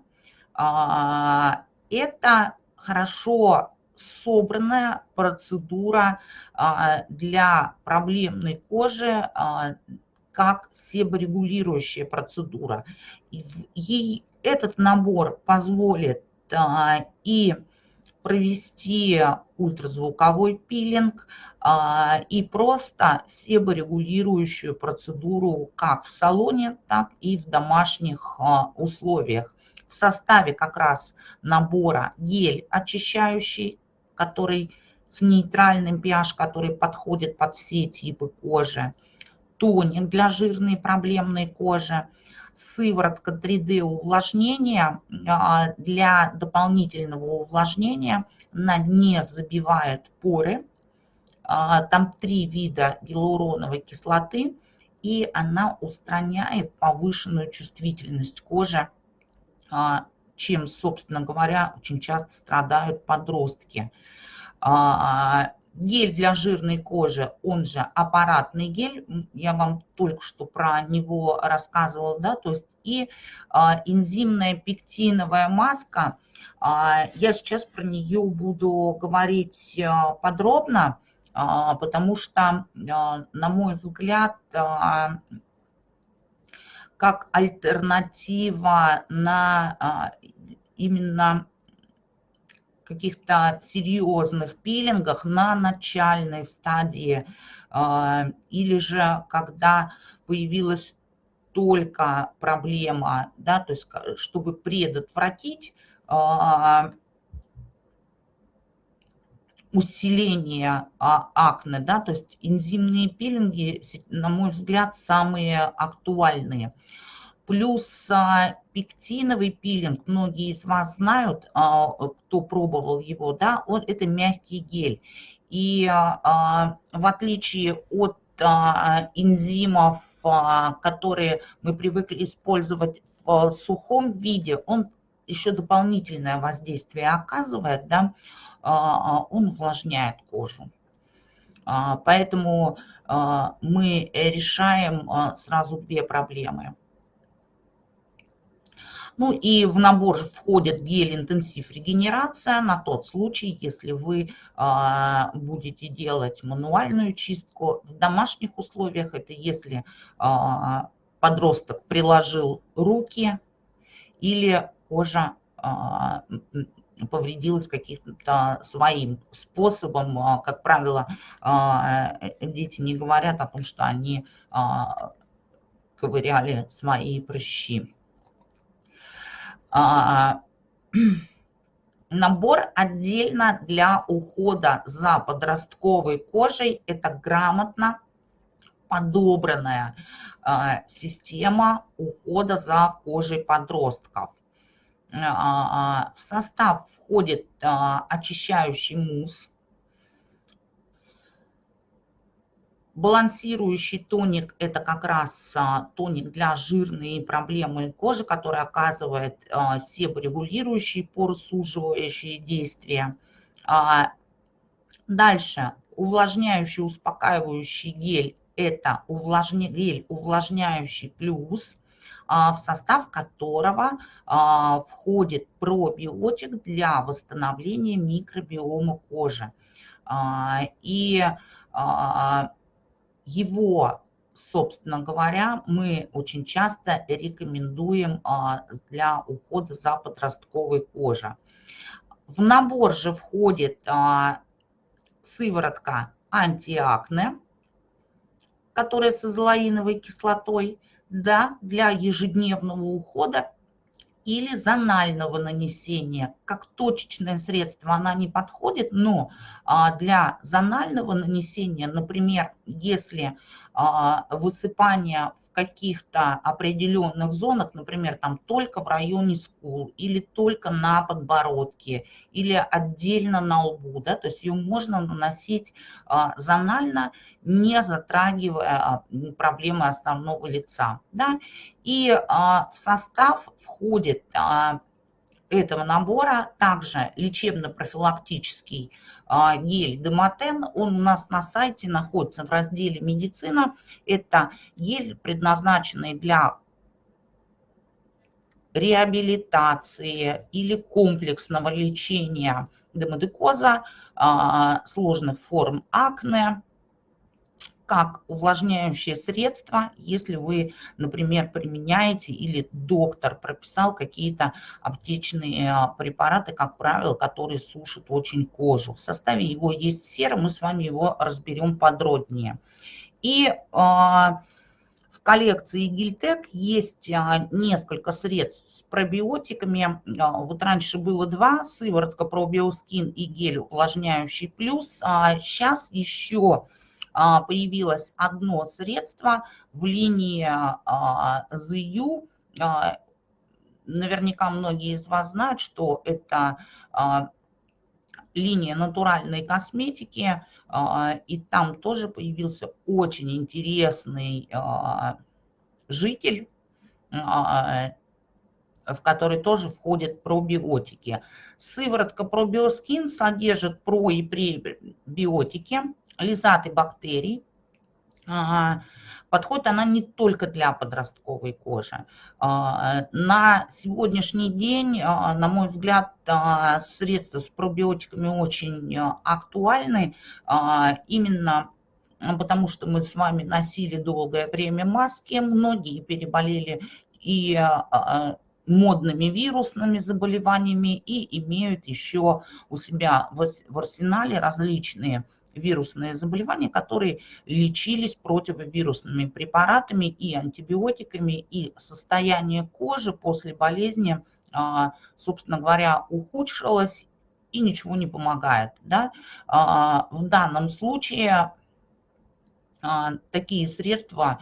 А, это хорошо собранная процедура а, для проблемной кожи а, как себорегулирующая процедура. Ей этот набор позволит а, и провести ультразвуковой пилинг и просто себорегулирующую процедуру как в салоне, так и в домашних условиях. В составе как раз набора гель очищающий, который с нейтральным pH, который подходит под все типы кожи, тоник для жирной проблемной кожи, сыворотка 3D увлажнения а, для дополнительного увлажнения. Она не забивает поры. А, там три вида гиалуроновой кислоты, и она устраняет повышенную чувствительность кожи, а, чем, собственно говоря, очень часто страдают подростки. Гель для жирной кожи, он же аппаратный гель, я вам только что про него рассказывала, да, то есть и а, энзимная пектиновая маска, а, я сейчас про нее буду говорить а, подробно, а, потому что, а, на мой взгляд, а, как альтернатива на а, именно каких-то серьезных пилингах на начальной стадии а, или же когда появилась только проблема, да, то есть чтобы предотвратить а, усиление а, акне, да, то есть энзимные пилинги, на мой взгляд, самые актуальные. Плюс пектиновый пилинг, многие из вас знают, а, кто пробовал его, да, он, это мягкий гель. И а, в отличие от энзимов, которые мы привыкли использовать в сухом виде, он еще дополнительное воздействие оказывает, да, он увлажняет кожу. Поэтому мы решаем сразу две проблемы. Ну и в набор входит гель-интенсив регенерация на тот случай, если вы а, будете делать мануальную чистку. В домашних условиях это если а, подросток приложил руки или кожа а, повредилась каким-то своим способом. Как правило, дети не говорят о том, что они ковыряли свои прыщи. А, набор отдельно для ухода за подростковой кожей. Это грамотно подобранная а, система ухода за кожей подростков. А, в состав входит очищающий мусс, Балансирующий тоник – это как раз а, тоник для жирной проблемы кожи, который оказывает а, себорегулирующие, поросуживающие действия. А, дальше увлажняющий, успокаивающий гель – это увлажня... гель увлажняющий плюс, в состав которого входит пробиотик для восстановления микробиома кожи. И его, собственно говоря, мы очень часто рекомендуем а, для ухода за подростковой кожей. В набор же входит а, сыворотка антиакне, которая с азолаиновой кислотой, да, для ежедневного ухода или зонального нанесения. Как точечное средство она не подходит, но а, для зонального нанесения, например, если а, высыпание в каких-то определенных зонах, например, там только в районе скул или только на подбородке или отдельно на лбу, да, то есть ее можно наносить а, зонально, не затрагивая а, проблемы основного лица. Да. И в состав входит этого набора также лечебно-профилактический а, гель Демотен. Он у нас на сайте находится в разделе «Медицина». Это гель, предназначенный для реабилитации или комплексного лечения демодекоза, а, сложных форм акне, как увлажняющее средство, если вы, например, применяете или доктор прописал какие-то аптечные а, препараты, как правило, которые сушат очень кожу. В составе его есть сера, мы с вами его разберем подробнее. И а, в коллекции Гильтек есть а, несколько средств с пробиотиками. Вот раньше было два, сыворотка пробиоскин и гель увлажняющий плюс. Сейчас еще появилось одно средство в линии ZU. Наверняка многие из вас знают, что это линия натуральной косметики, а, и там тоже появился очень интересный а, житель, а, в который тоже входят пробиотики. Сыворотка пробиоскин содержит про- и пребиотики, лизаты бактерий, Подходит она не только для подростковой кожи. А, на сегодняшний день, а, на мой взгляд, а, средства с пробиотиками очень актуальны. Именно потому что мы с вами носили долгое время маски, многие переболели и модными вирусными заболеваниями и имеют еще у себя в арсенале различные вирусные заболевания, которые лечились противовирусными препаратами и антибиотиками, и состояние кожи после болезни, а, собственно говоря, ухудшилось и ничего не помогает. Да? А, в данном случае а, такие средства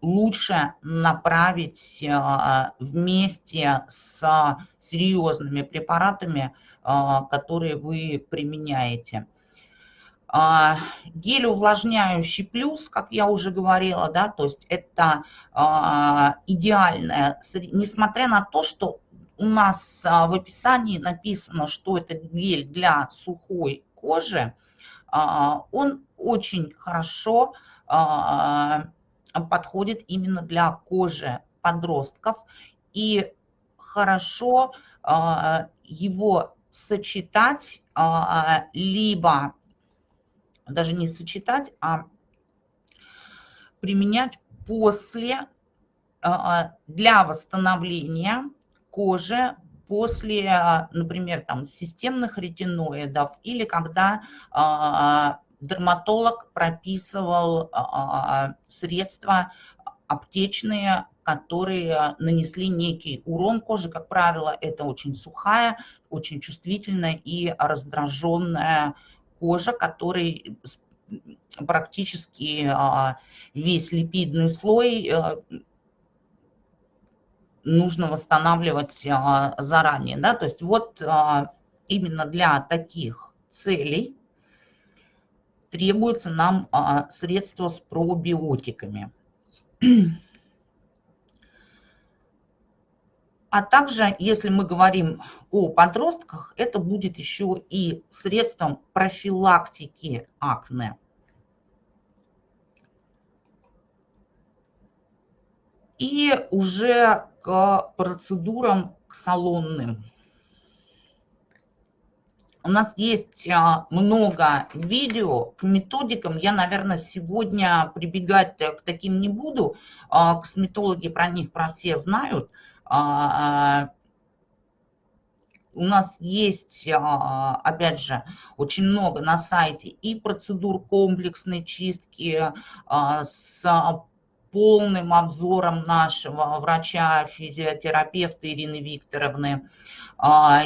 лучше направить вместе с серьезными препаратами, которые вы применяете. А, гель увлажняющий плюс, как я уже говорила, да, то есть это а, идеальное, несмотря на то, что у нас а, в описании написано, что это гель для сухой кожи, он очень хорошо подходит именно для кожи подростков. И хорошо его сочетать либо даже не сочетать, а применять после, а, а, для восстановления кожи после, а, например, там, системных ретиноидов или когда дерматолог прописывал средства аптечные, которые нанесли некий урон коже. Как правило, это очень сухая, очень чувствительная и раздраженная кожа, который практически а, весь липидный слой э, нужно восстанавливать а, заранее. Да? То есть вот а, именно для таких целей требуется нам средство с пробиотиками. А также, если мы говорим о подростках, это будет еще и средством профилактики акне. И уже к процедурам к салонным. У нас есть а, много видео к методикам. Я, наверное, сегодня прибегать к таким не буду. А, косметологи про них про все знают. А, а, у нас есть, а, опять же, очень много на сайте и процедур комплексной чистки с полным обзором нашего врача-физиотерапевта Ирины Викторовны.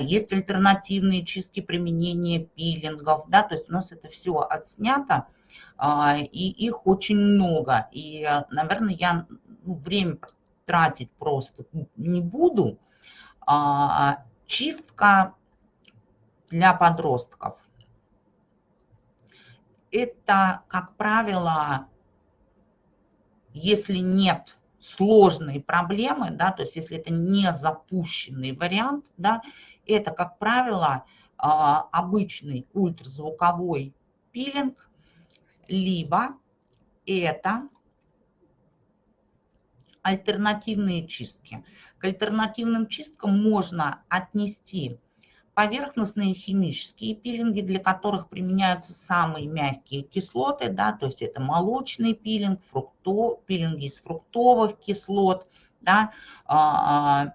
Есть альтернативные чистки применения пилингов, да, то есть у нас это все отснято, и их очень много. И, наверное, я ну, время тратить просто не буду. А, чистка для подростков. Это, как правило, если нет сложной проблемы, да, то есть если это не запущенный вариант, да, это, как правило, а, обычный ультразвуковой пилинг, либо это альтернативные чистки. К альтернативным чисткам можно отнести поверхностные химические пилинги, для которых применяются самые мягкие кислоты, да, то есть это молочный пилинг, фрукто, пилинги из фруктовых кислот, да, а, а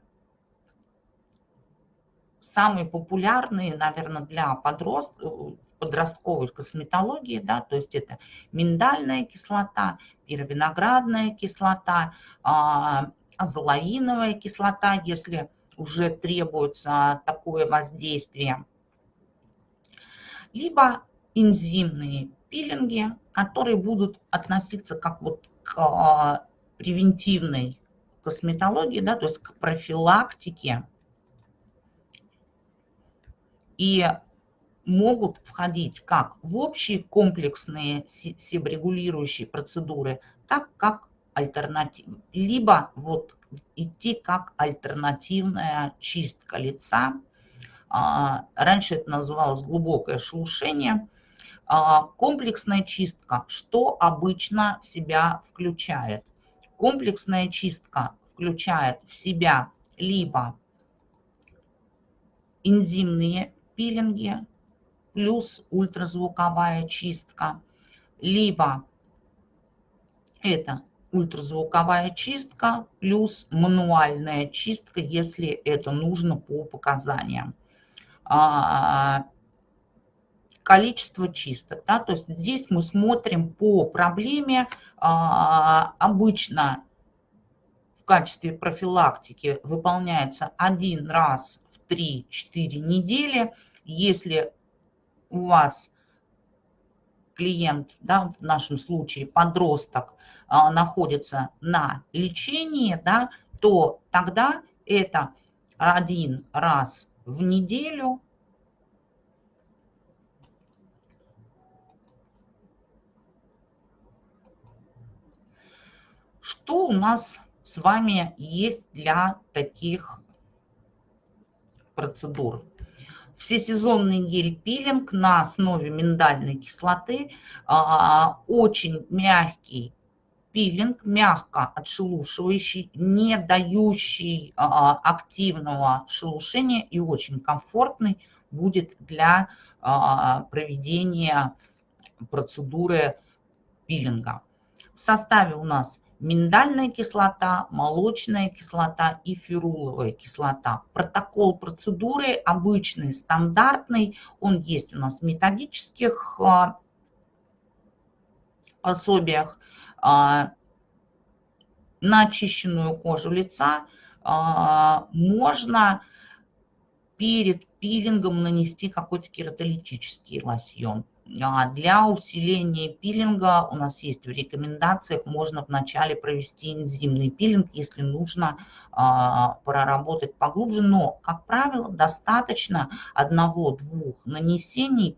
самые популярные, наверное, для подрост... подростковой косметологии, да, то есть это миндальная кислота, пировиноградная кислота, а, азолаиновая кислота, если уже требуется такое воздействие, либо энзимные пилинги, которые будут относиться как вот к а, превентивной косметологии, да, то есть к профилактике и могут входить как в общие комплексные себорегулирующие процедуры, так как альтернатив, либо вот идти как альтернативная чистка лица. А, раньше это называлось глубокое шелушение. А, комплексная чистка, что обычно в себя включает? Комплексная чистка включает в себя либо энзимные пилинги плюс ультразвуковая чистка, либо это ультразвуковая чистка плюс мануальная чистка, если это нужно по показаниям. А, количество чисток. Да? То есть здесь мы смотрим по проблеме. А, обычно в качестве профилактики выполняется один раз в 3-4 недели. Если у вас клиент, да, в нашем случае подросток, а, находится на лечении, да, то тогда это один раз в неделю Что у нас с вами есть для таких процедур? Всесезонный гель-пилинг на основе миндальной кислоты, а, очень мягкий пилинг, мягко отшелушивающий, не дающий а, активного шелушения и очень комфортный будет для а, проведения процедуры пилинга. В составе у нас миндальная кислота, молочная кислота и феруловая кислота. Протокол процедуры обычный, стандартный, он есть у нас в методических а, пособиях. А, на очищенную кожу лица а, можно перед пилингом нанести какой-то кератолитический лосьон. А, для усиления пилинга у нас есть в рекомендациях, можно вначале провести энзимный пилинг, если нужно проработать поглубже. Но, как правило, достаточно одного-двух нанесений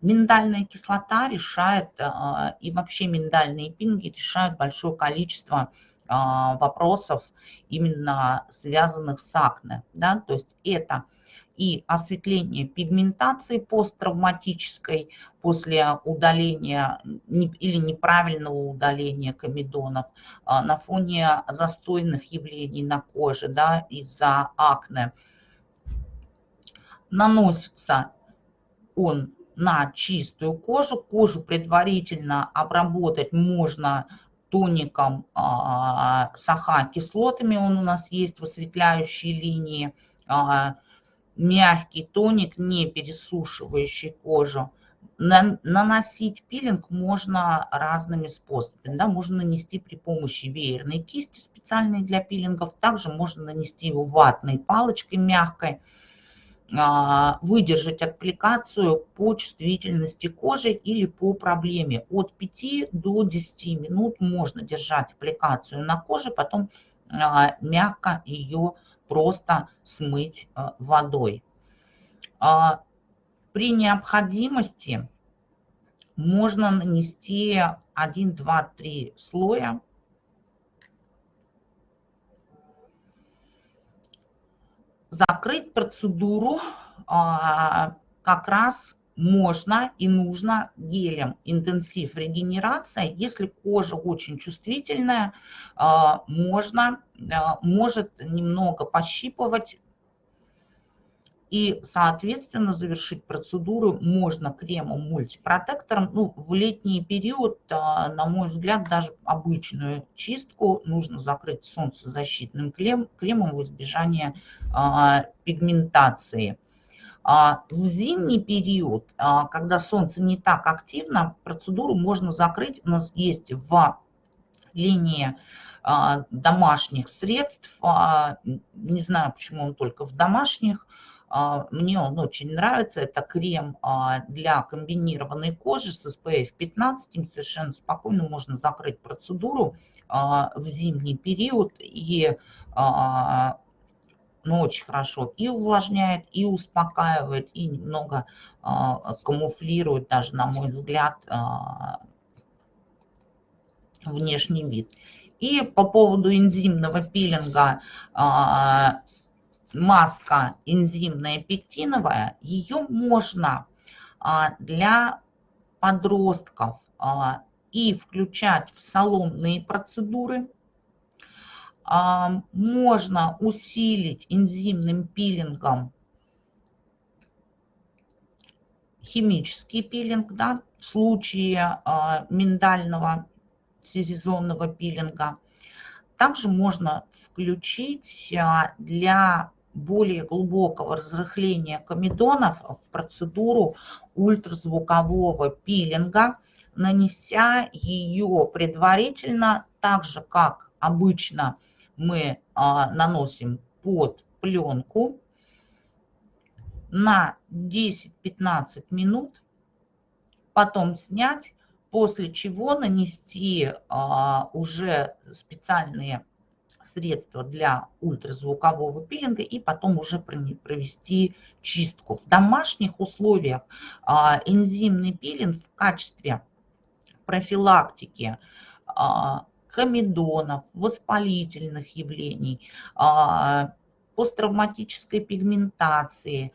Миндальная кислота решает, а, и вообще миндальные пинги решают большое количество а, вопросов, именно связанных с акне. Да? То есть это и осветление пигментации посттравматической после удаления или неправильного удаления комедонов а, на фоне застойных явлений на коже да, из-за акне. Наносится он на чистую кожу. Кожу предварительно обработать можно тоником а, с АХ-кислотами, он у нас есть в осветляющей линии. Мягкий тоник, не пересушивающий кожу. наносить пилинг можно разными способами. Да? Можно нанести при помощи веерной кисти, специальной для пилингов. Также можно нанести его ватной палочкой мягкой. А, выдержать аппликацию по чувствительности кожи или по проблеме. От 5 до 10 минут можно держать аппликацию на коже, потом а, мягко ее просто смыть а, водой. При необходимости можно нанести 1, 2, 3 слоя закрыть процедуру а, как раз можно и нужно гелем интенсив регенерация. Если кожа очень чувствительная, а, можно, а, может немного пощипывать И, соответственно, завершить процедуру можно кремом мультипротектором. Ну, в летний период, а, на мой взгляд, даже обычную чистку нужно закрыть солнцезащитным крем, кремом в избежание а, пигментации. А, в зимний период, когда солнце не так активно, процедуру можно закрыть. У нас есть в линии домашних средств, не знаю, почему он только в домашних, а, мне он очень нравится. Это крем а, для комбинированной кожи с SPF 15. Им совершенно спокойно можно закрыть процедуру а, в зимний период. И ну, очень хорошо и увлажняет, и успокаивает, и немного камуфлирует даже, на мой взгляд, внешний вид. И по поводу энзимного пилинга маска энзимная пектиновая, ее можно а, для подростков а, и включать в салонные процедуры. А, можно усилить энзимным пилингом химический пилинг, да, в случае миндального сезонного пилинга. Также можно включить для более глубокого разрыхления комедонов в процедуру ультразвукового пилинга, нанеся ее предварительно, так же как обычно мы а, наносим под пленку на 10-15 минут, потом снять, после чего нанести а, уже специальные средства для ультразвукового пилинга и потом уже провести чистку. В домашних условиях а, энзимный пилинг в качестве профилактики а, комедонов, воспалительных явлений, а, посттравматической пигментации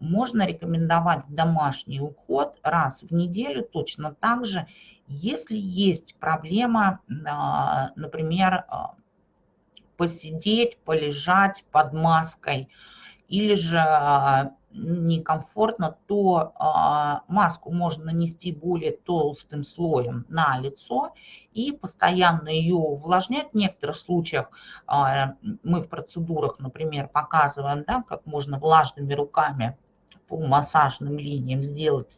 можно рекомендовать домашний уход раз в неделю точно так же, если есть проблема, например, посидеть, полежать под маской, или же а, некомфортно, то а, маску можно нанести более толстым слоем на лицо и постоянно ее увлажнять. В некоторых случаях а, мы в процедурах, например, показываем, да, как можно влажными руками по массажным линиям сделать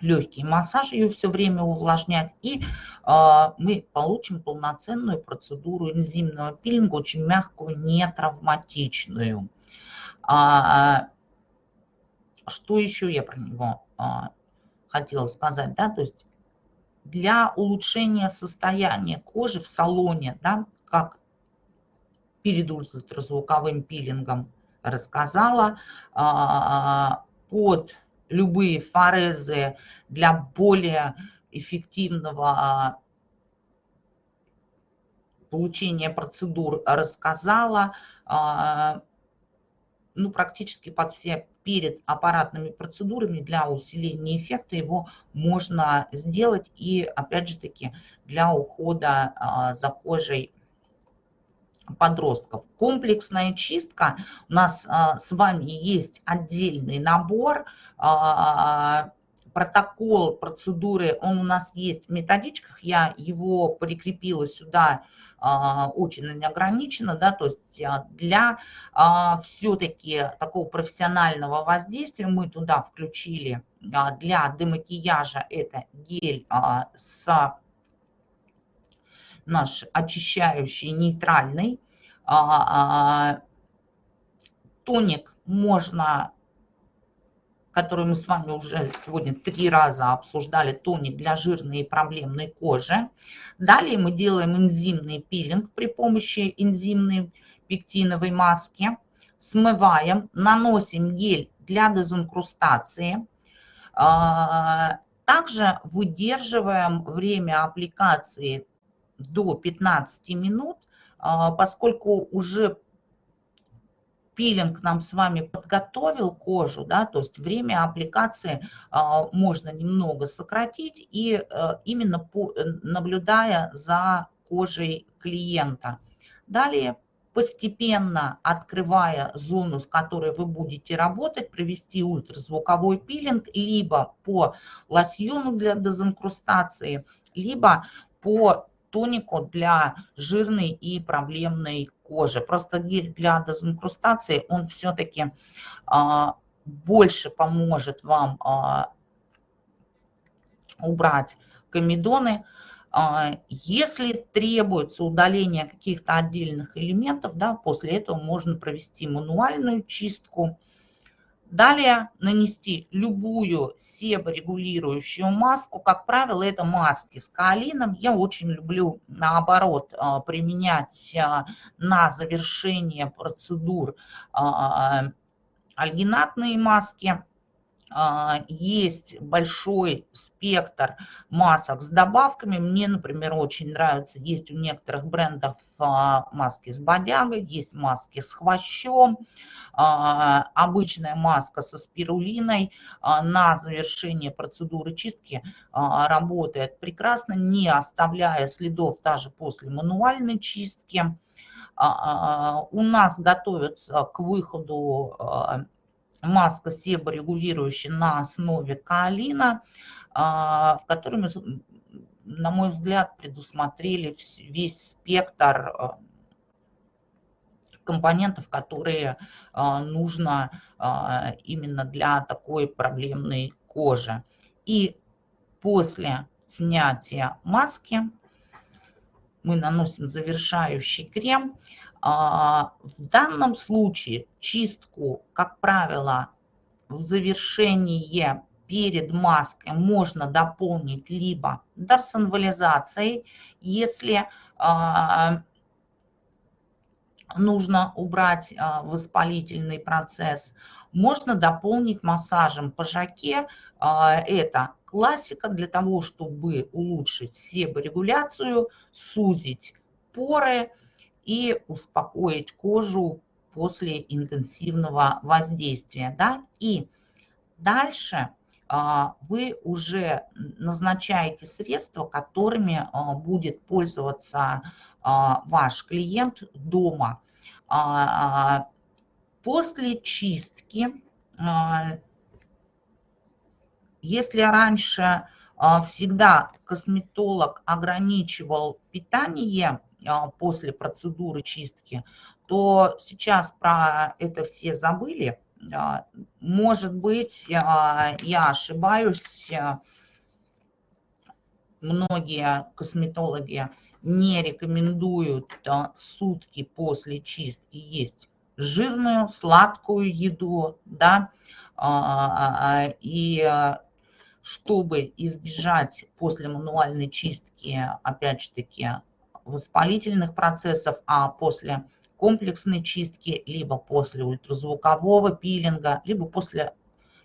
легкий массаж, ее все время увлажнять, и э, мы получим полноценную процедуру энзимного пилинга, очень мягкую, не травматичную. А, что еще я про него а, хотела сказать, да, то есть для улучшения состояния кожи в салоне, да, как перед ультразвуковым пилингом рассказала, а, под любые форезы для более эффективного получения процедур рассказала. А, ну, практически под все перед аппаратными процедурами для усиления эффекта его можно сделать. И опять же таки для ухода а, за кожей подростков. Комплексная чистка. У нас а, с вами есть отдельный набор, а, протокол процедуры, он у нас есть в методичках, я его прикрепила сюда очень неограниченно, да, то есть для все-таки такого профессионального воздействия мы туда включили для демакияжа это гель с наш очищающий нейтральный. А, а, тоник можно, который мы с вами уже сегодня три раза обсуждали, тоник для жирной и проблемной кожи. Далее мы делаем энзимный пилинг при помощи энзимной пектиновой маски. Смываем, наносим гель для дезинкрустации. А, также выдерживаем время аппликации до 15 минут, а, поскольку уже пилинг нам с вами подготовил кожу, да, то есть время аппликации а, можно немного сократить и а, именно по, наблюдая за кожей клиента. Далее постепенно открывая зону, с которой вы будете работать, провести ультразвуковой пилинг либо по лосьону для дезинкрустации, либо по тонику для жирной и проблемной кожи. Просто гель для дезинкрустации, он все-таки а, больше поможет вам а, убрать комедоны, а, если требуется удаление каких-то отдельных элементов, да, после этого можно провести мануальную чистку. Далее нанести любую себорегулирующую маску. Как правило, это маски с каолином. Я очень люблю, наоборот, а, применять а, на завершение процедур альгинатные маски. А, есть большой спектр масок с добавками. Мне, например, очень нравится, есть у некоторых брендов а, маски с бодягой, есть маски с хвощом, а, обычная маска со спирулиной на завершение процедуры чистки работает прекрасно, не оставляя следов даже после мануальной чистки. У нас готовятся к выходу маска себорегулирующая на основе каолина, а, в которой мы, на мой взгляд, предусмотрели весь спектр а, компонентов, которые а, нужно именно для такой проблемной кожи. И после снятия маски мы наносим завершающий крем. А, в данном случае чистку, как правило, в завершении перед маской можно дополнить либо дарсонвализацией, если а, нужно убрать а, воспалительный процесс, можно дополнить массажем по жаке. Это классика для того, чтобы улучшить себорегуляцию, сузить поры, и успокоить кожу после интенсивного воздействия. Да? И дальше а, вы уже назначаете средства, которыми а, будет пользоваться а, ваш клиент дома. После чистки, если раньше всегда косметолог ограничивал питание после процедуры чистки, то сейчас про это все забыли. А, может быть, а, я ошибаюсь, многие косметологи не рекомендуют сутки после чистки есть жирную, сладкую еду, да, и чтобы избежать после мануальной чистки, опять же таки, воспалительных процессов, а после комплексной чистки, либо после ультразвукового пилинга, либо после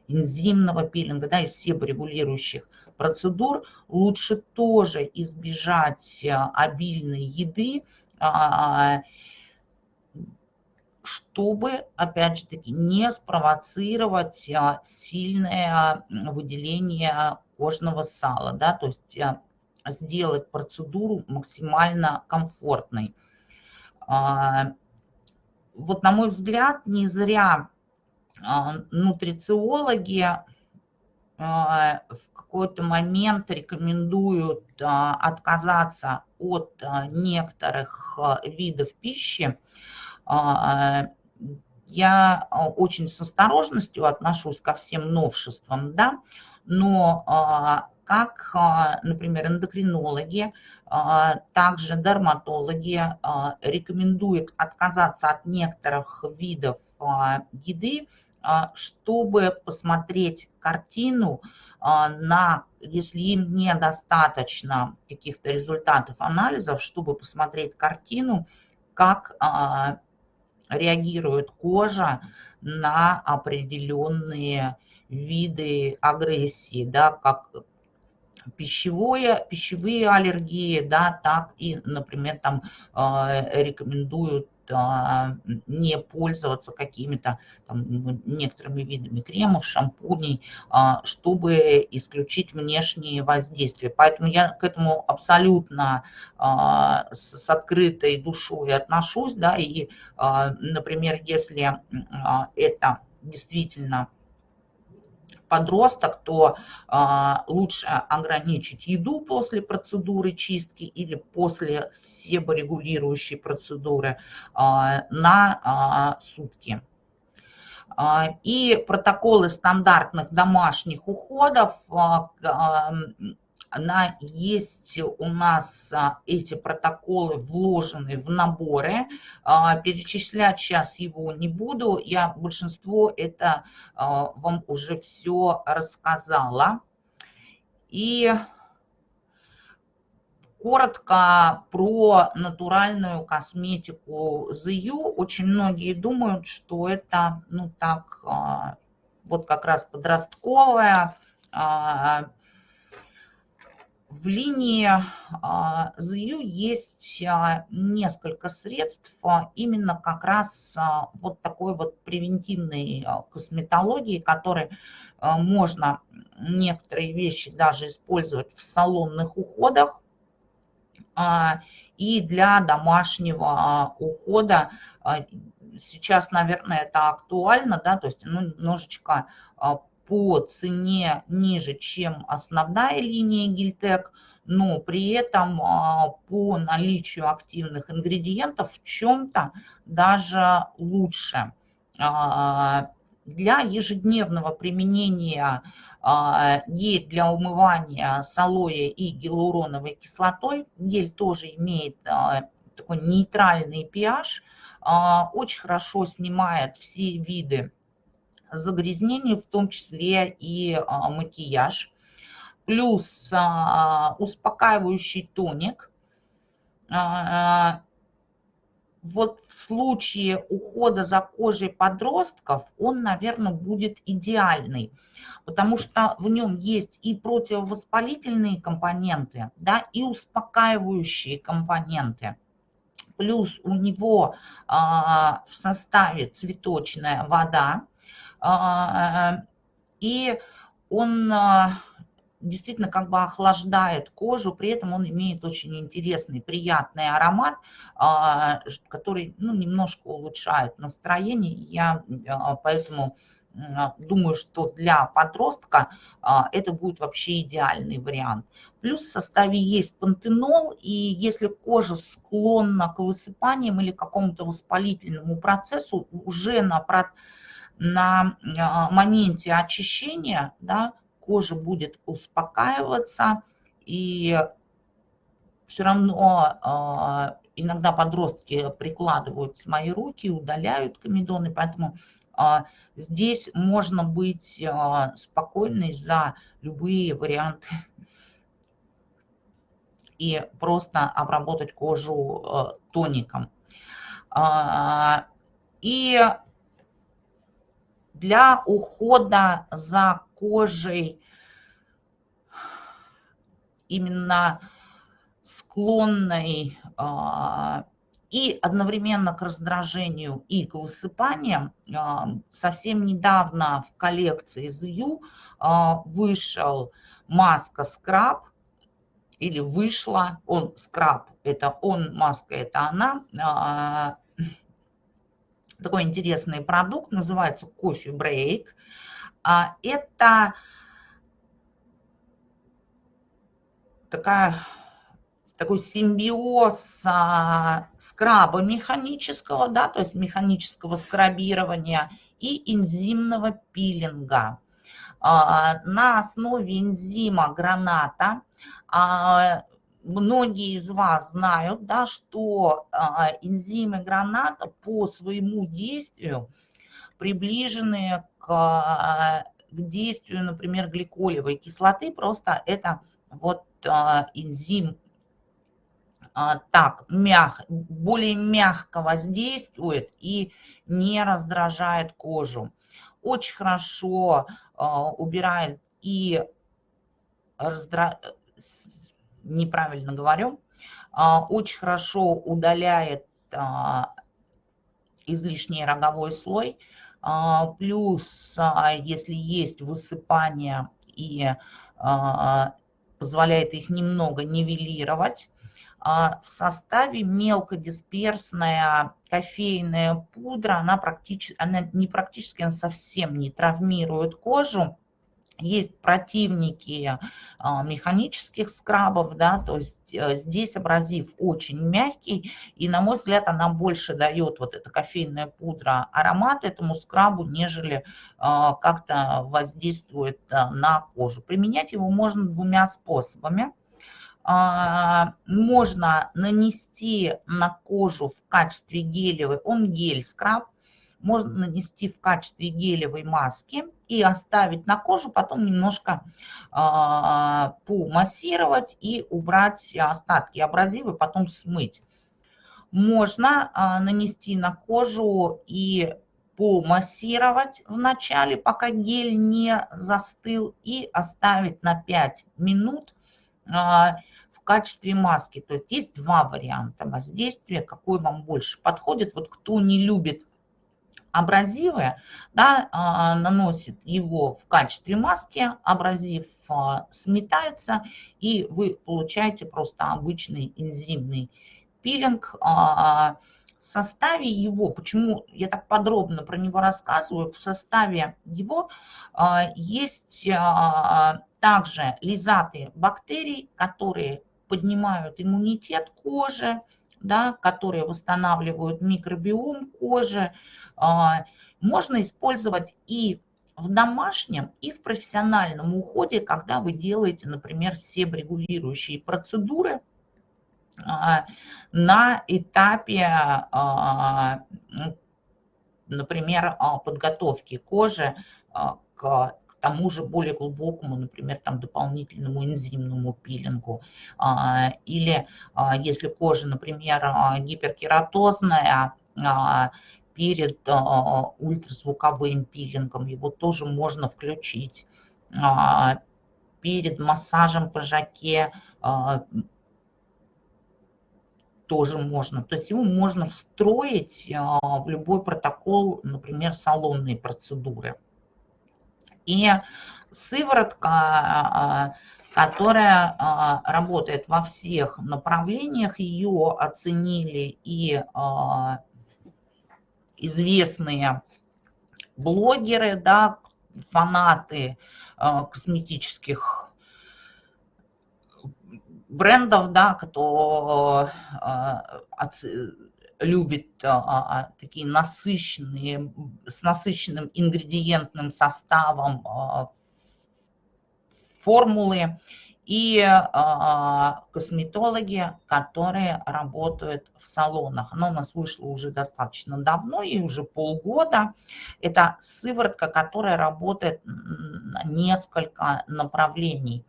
энзимного пилинга, да, из себорегулирующих процедур, лучше тоже избежать э, обильной еды, а, чтобы, опять же таки, не спровоцировать э, сильное выделение кожного сала, да, то есть э, сделать процедуру максимально комфортной. А, вот на мой взгляд, не зря а, нутрициологи а, в какой-то момент рекомендуют отказаться от некоторых видов пищи. Я очень с осторожностью отношусь ко всем новшествам, да, но как, а, например, эндокринологи, а, также дерматологи а, рекомендуют отказаться от некоторых видов еды, чтобы посмотреть картину на, если им недостаточно каких-то результатов анализов, чтобы посмотреть картину, как реагирует кожа на определенные виды агрессии, да, как пищевое, пищевые аллергии, да, так и, например, там э, рекомендуют а, не пользоваться какими-то некоторыми видами кремов, шампуней, а, чтобы исключить внешние воздействия. Поэтому я к этому абсолютно а, с открытой душой отношусь. Да, и, например, если это действительно подросток, то а, лучше ограничить еду после процедуры чистки или после себорегулирующей процедуры а, на а, сутки. А, и протоколы стандартных домашних уходов а, она есть у нас а, эти протоколы вложены в наборы. А, перечислять сейчас его не буду. Я большинство это а, вам уже все рассказала. И коротко про натуральную косметику ZU. Очень многие думают, что это, ну так, вот как раз подростковая, в линии ЗЮ а, есть а, несколько средств а, именно как раз вот такой вот превентивной косметологии, которые можно некоторые вещи даже использовать в салонных уходах и для домашнего ухода. Сейчас, наверное, это актуально, да, то есть ну, немножечко по цене ниже, чем основная линия Гильтек, но при этом а, по наличию активных ингредиентов в чем-то даже лучше. А, для ежедневного применения а, гель для умывания с алоэ и гиалуроновой кислотой. Гель тоже имеет такой нейтральный pH, очень хорошо снимает все виды загрязнений, в том числе и а, макияж. Плюс а, успокаивающий тоник. А, вот в случае ухода за кожей подростков он, наверное, будет идеальный, потому что в нем есть и противовоспалительные компоненты, да, и успокаивающие компоненты. Плюс у него а, в составе цветочная вода, и он а, действительно как бы охлаждает кожу, при этом он имеет очень интересный, приятный аромат, а, который ну, немножко улучшает настроение. Я поэтому думаю, что для подростка это будет вообще идеальный вариант. Плюс в составе есть пантенол, и если кожа склонна к высыпаниям или какому-то воспалительному процессу, уже на на а, моменте очищения да, кожа будет успокаиваться, и все равно а, иногда подростки прикладывают свои руки, удаляют комедоны, поэтому а, здесь можно быть спокойной за любые варианты и просто обработать кожу тоником. И для ухода за кожей. Именно склонной а, и одновременно к раздражению и к высыпаниям. А, совсем недавно в коллекции ZU а, вышел маска скраб, или вышла, он скраб, это он, маска это она, такой интересный продукт, называется Coffee Break. А, это такая, такой симбиоз а, скраба механического, да, то есть механического скрабирования и энзимного пилинга. А, на основе энзима граната многие из вас знают, да, что а, энзимы граната по своему действию приближены к, а, к действию, например, гликолевой кислоты, просто это вот а, энзим так мяг, более мягко воздействует и не раздражает кожу. Очень хорошо убирает и раздра неправильно говорю, а, очень хорошо удаляет а, излишний роговой слой, плюс если есть высыпание и позволяет их немного нивелировать, в составе мелкодисперсная кофейная пудра, она, практически, она не практически, она совсем не травмирует кожу, есть противники а, механических скрабов, да, то есть э, здесь абразив очень мягкий, и, на мой взгляд, она больше дает, вот эта кофейная пудра, аромат этому скрабу, нежели а, как-то воздействует а, на кожу. Применять его можно двумя способами. Можно нанести на кожу в качестве гелевой, он гель-скраб, можно нанести в качестве гелевой маски и оставить на кожу, потом немножко э, помассировать и убрать остатки абразива, потом смыть. Можно э, нанести на кожу и помассировать в начале, пока гель не застыл, и оставить на 5 минут э, в качестве маски. То есть есть два варианта воздействия, какой вам больше подходит. Вот кто не любит абразивы, да, а, наносит его в качестве маски, абразив а, сметается, и вы получаете просто обычный энзимный пилинг. А, в составе его, почему я так подробно про него рассказываю, в составе его есть также лизаты бактерий, которые поднимают иммунитет кожи, да, которые восстанавливают микробиом кожи, можно использовать и в домашнем, и в профессиональном уходе, когда вы делаете, например, себрегулирующие процедуры а, на этапе, а, например, подготовки кожи к тому же более глубокому, например, там дополнительному энзимному пилингу. Или если кожа, например, гиперкератозная, перед а, ультразвуковым пилингом, его тоже можно включить. А, перед массажем по жаке а, тоже можно. То есть его можно встроить в любой протокол, например, салонные процедуры. И сыворотка, которая работает во всех направлениях, ее оценили и известные блогеры, да, фанаты э, косметических брендов, да, кто э, любит э, такие насыщенные, с насыщенным ингредиентным составом формулы и а, косметологи, которые работают в салонах. Она у нас вышла уже достаточно давно, и уже полгода. Это сыворотка, которая работает на несколько направлений.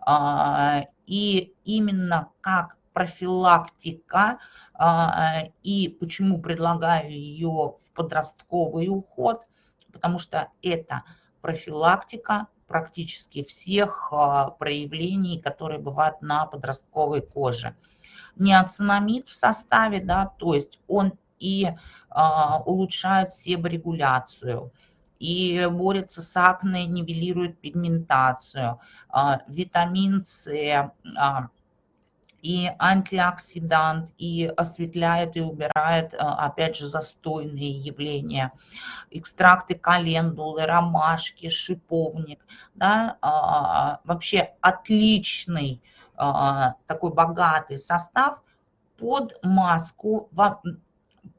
А, и именно как профилактика, а, и почему предлагаю ее в подростковый уход, потому что это профилактика практически всех а, проявлений, которые бывают на подростковой коже. Неоцинамид в составе, да, то есть он и а, улучшает себорегуляцию, и борется с акне, нивелирует пигментацию. А, витамин С, и антиоксидант, и осветляет и убирает, э, опять же, застойные явления. Экстракты календулы, ромашки, шиповник. Да? А, вообще отличный а, такой богатый состав под маску,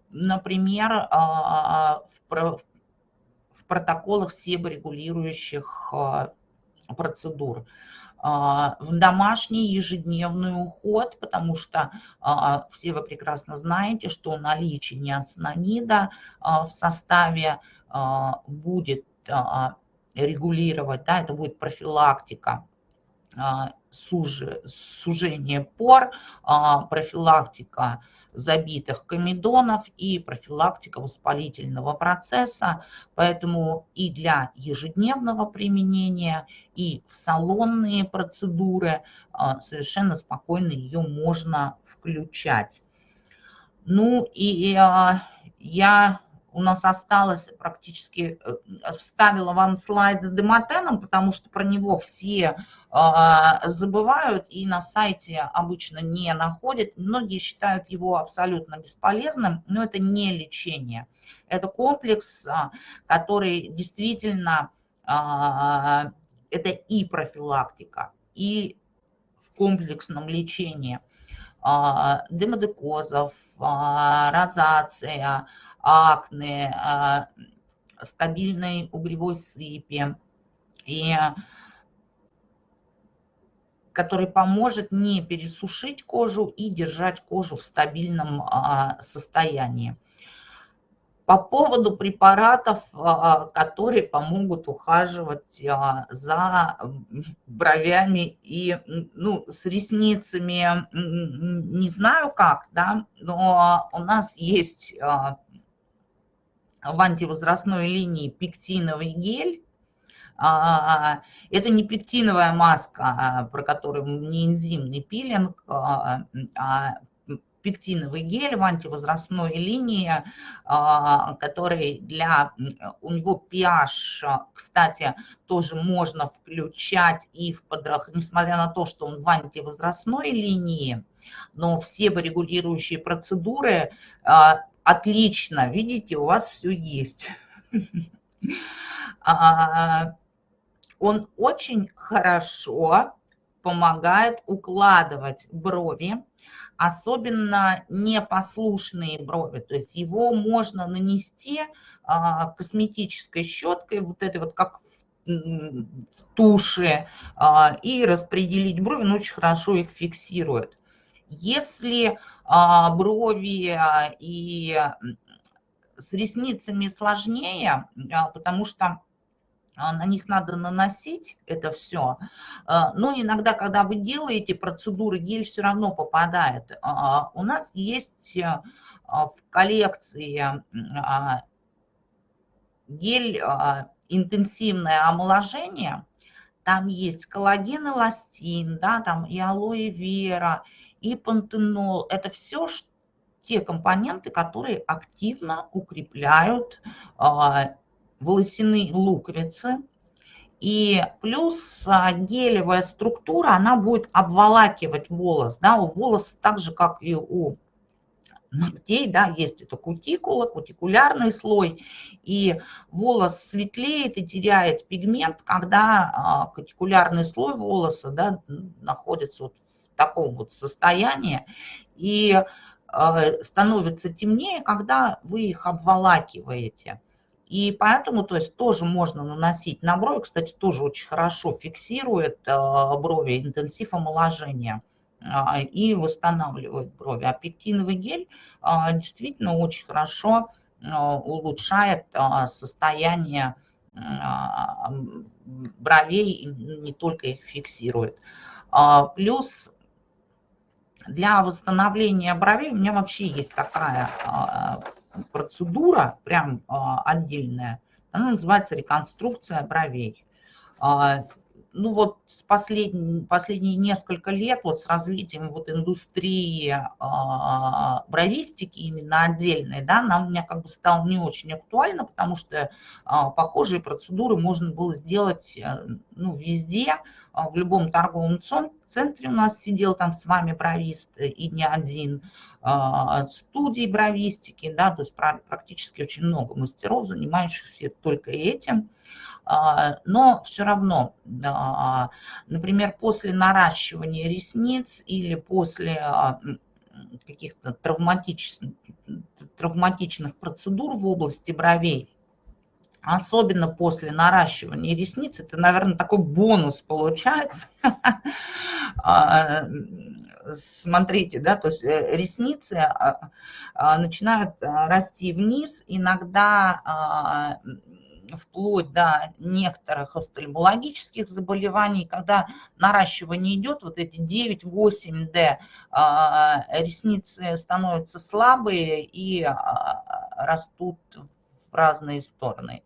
например, а, в протоколах себорегулирующих процедур. А, в домашний ежедневный уход, потому что а, все вы прекрасно знаете, что наличие неоцинамида а, в составе будет регулировать, да, это будет профилактика сужение пор, профилактика забитых комедонов и профилактика воспалительного процесса. Поэтому и для ежедневного применения, и в салонные процедуры а, совершенно спокойно ее можно включать. Ну и а, я у нас осталось практически, э, вставила вам слайд с демотеном, потому что про него все а, забывают и на сайте обычно не находят. Многие считают его абсолютно бесполезным, но это не лечение. Это комплекс, а, который действительно, а, это и профилактика, и в комплексном лечении демодекозов, розация, акне, стабильной угревой сыпи, и который поможет не пересушить кожу и держать кожу в стабильном а, состоянии. По поводу препаратов, а, которые помогут ухаживать а, за бровями и ну, с ресницами, не знаю как, да, но у нас есть в антивозрастной линии пектиновый гель, а, это не пектиновая маска, а, про которую не энзимный пилинг, а, а пектиновый гель в антивозрастной линии, который для... У него pH, кстати, тоже можно включать и в подрах... Несмотря на то, что он в антивозрастной линии, но все регулирующие процедуры отлично, видите, у вас все есть он очень хорошо помогает укладывать брови, особенно непослушные брови. То есть его можно нанести а, косметической щеткой, вот этой вот как в туши, а, и распределить брови, он очень хорошо их фиксирует. Если а, брови и с ресницами сложнее, потому что а, на них надо наносить это все. А, но иногда, когда вы делаете процедуры, гель все равно попадает. А, у нас есть в коллекции гель интенсивное омоложение. Там есть коллаген, эластин, да, там и алоэ вера, и пантенол. Это все те компоненты, которые активно укрепляют волосяные луковицы. И плюс а, гелевая структура, она будет обволакивать волос. Да, у волоса так же, как и у ногтей, да, есть это кутикула, кутикулярный слой, и волос светлеет и теряет пигмент, когда а, кутикулярный слой волоса да, находится вот в таком вот состоянии, и а, становится темнее, когда вы их обволакиваете. И поэтому, то есть, тоже можно наносить на брови. Кстати, тоже очень хорошо фиксирует э, брови, интенсив омоложения а, и восстанавливает брови. А пектиновый гель действительно очень хорошо улучшает состояние бровей, не только их фиксирует. Плюс для восстановления бровей у меня вообще есть такая процедура, прям а, отдельная, она называется реконструкция бровей. Ну вот с послед... последние несколько лет вот с развитием вот индустрии э, бровистики именно отдельной, да, она у меня как бы стало не очень актуально, потому что э, похожие процедуры можно было сделать э, ну, везде, э, в любом торговом центре у нас сидел там с вами бровист и не один, э, студии бровистики, да, то есть практически очень много мастеров, занимающихся только этим. А, но все равно, например, после наращивания ресниц или после а, каких-то травматичных, травматичных процедур в области бровей, особенно после наращивания ресниц, это, наверное, такой бонус получается. А, смотрите, да, то есть э, ресницы начинают расти вниз, иногда вплоть до некоторых офтальмологических заболеваний, когда наращивание идет, вот эти 9-8D, а, ресницы становятся слабые и а, растут в разные стороны.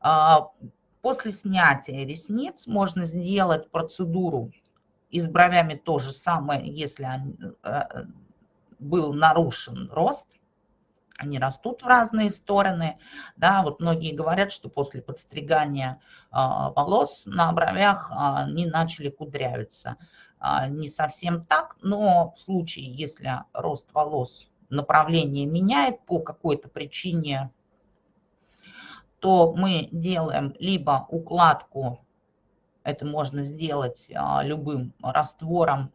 А, после снятия ресниц можно сделать процедуру и с бровями то же самое, если был нарушен рост они растут в разные стороны. Да, вот многие говорят, что после подстригания а, волос на бровях а, они начали кудрявиться. А, не совсем так, но в случае, если рост волос направление меняет по какой-то причине, то мы делаем либо укладку, это можно сделать любым раствором,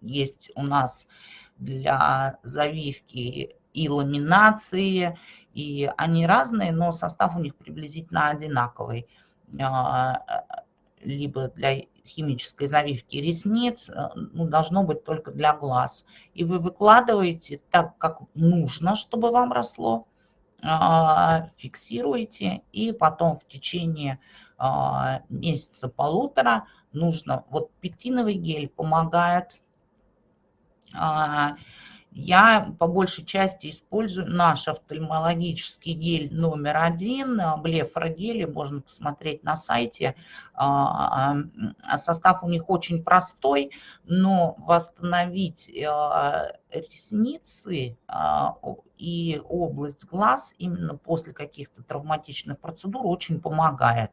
есть у нас для завивки и ламинации, и они разные, но состав у них приблизительно одинаковый. А, либо для химической завивки ресниц, э, ну, должно быть только для глаз. И вы выкладываете так, как нужно, чтобы вам росло, а, фиксируете, и потом в течение а, месяца-полутора нужно, вот пектиновый гель помогает я по большей части использую наш офтальмологический гель номер один, блефрогели, можно посмотреть на сайте. А, а, состав у них очень простой, но восстановить а, ресницы и область глаз именно после каких-то травматичных процедур очень помогает.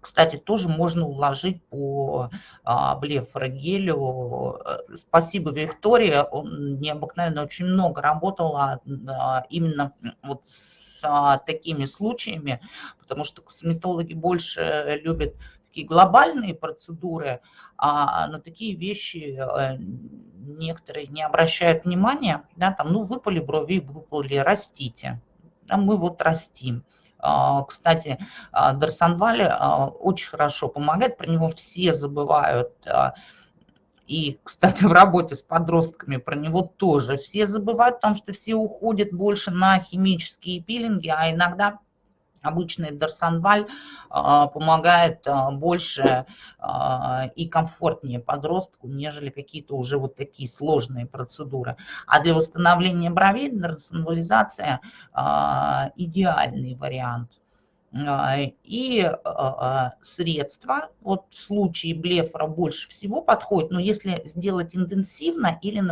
Кстати, тоже можно уложить по а, блефрогелю. Спасибо, Виктория, он необыкновенно очень много работала а, именно вот с а, такими случаями, потому что косметологи больше любят такие глобальные процедуры, а на такие вещи э, некоторые не обращают внимания, да, там, ну, выпали брови, выпали, растите. А мы вот растим. А, кстати, а, Дарсанвали а, очень хорошо помогает, про него все забывают. И, кстати, в работе с подростками про него тоже все забывают, потому что все уходят больше на химические пилинги, а иногда обычный Дарсанваль а, помогает а, больше а, и комфортнее подростку, нежели какие-то уже вот такие сложные процедуры. А для восстановления бровей дарсанвализация идеальный вариант. И средства, вот в случае блефора больше всего подходит, но если сделать интенсивно или,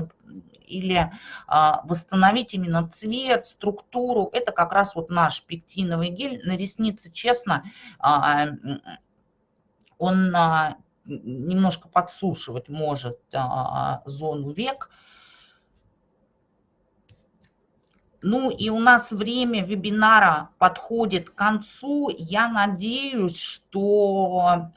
или а, восстановить именно цвет, структуру. Это как раз вот наш пектиновый гель. На ресницы, честно, а, он а, немножко подсушивать может зону век. Ну и у нас время вебинара подходит к концу. Я надеюсь, что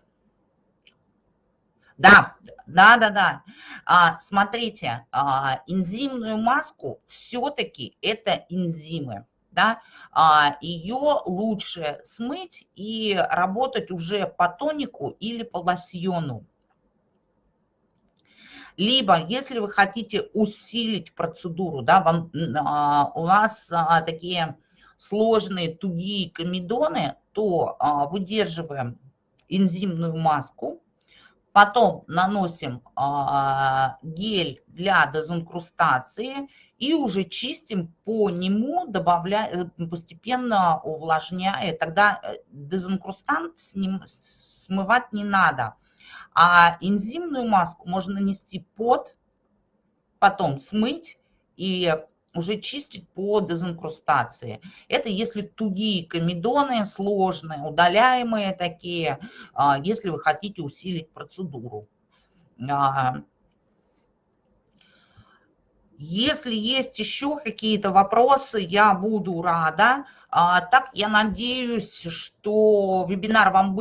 да, да, да, да. А, смотрите, а, энзимную маску все-таки это энзимы. Да? А, ее лучше смыть и работать уже по тонику или по лосьону. Либо, если вы хотите усилить процедуру, да, вам, а, у вас а, такие сложные тугие комедоны, то а, выдерживаем энзимную маску, Потом наносим а, гель для дезинкрустации и уже чистим по нему, добавляя, э, постепенно увлажняя. Тогда э, дезинкрустант с ним смывать не надо. А энзимную маску можно нанести под, потом смыть и уже чистить по дезинкрустации. Это если тугие комедоны, сложные, удаляемые такие, а, если вы хотите усилить процедуру. А, если есть еще какие-то вопросы, я буду рада. А, так, я надеюсь, что вебинар вам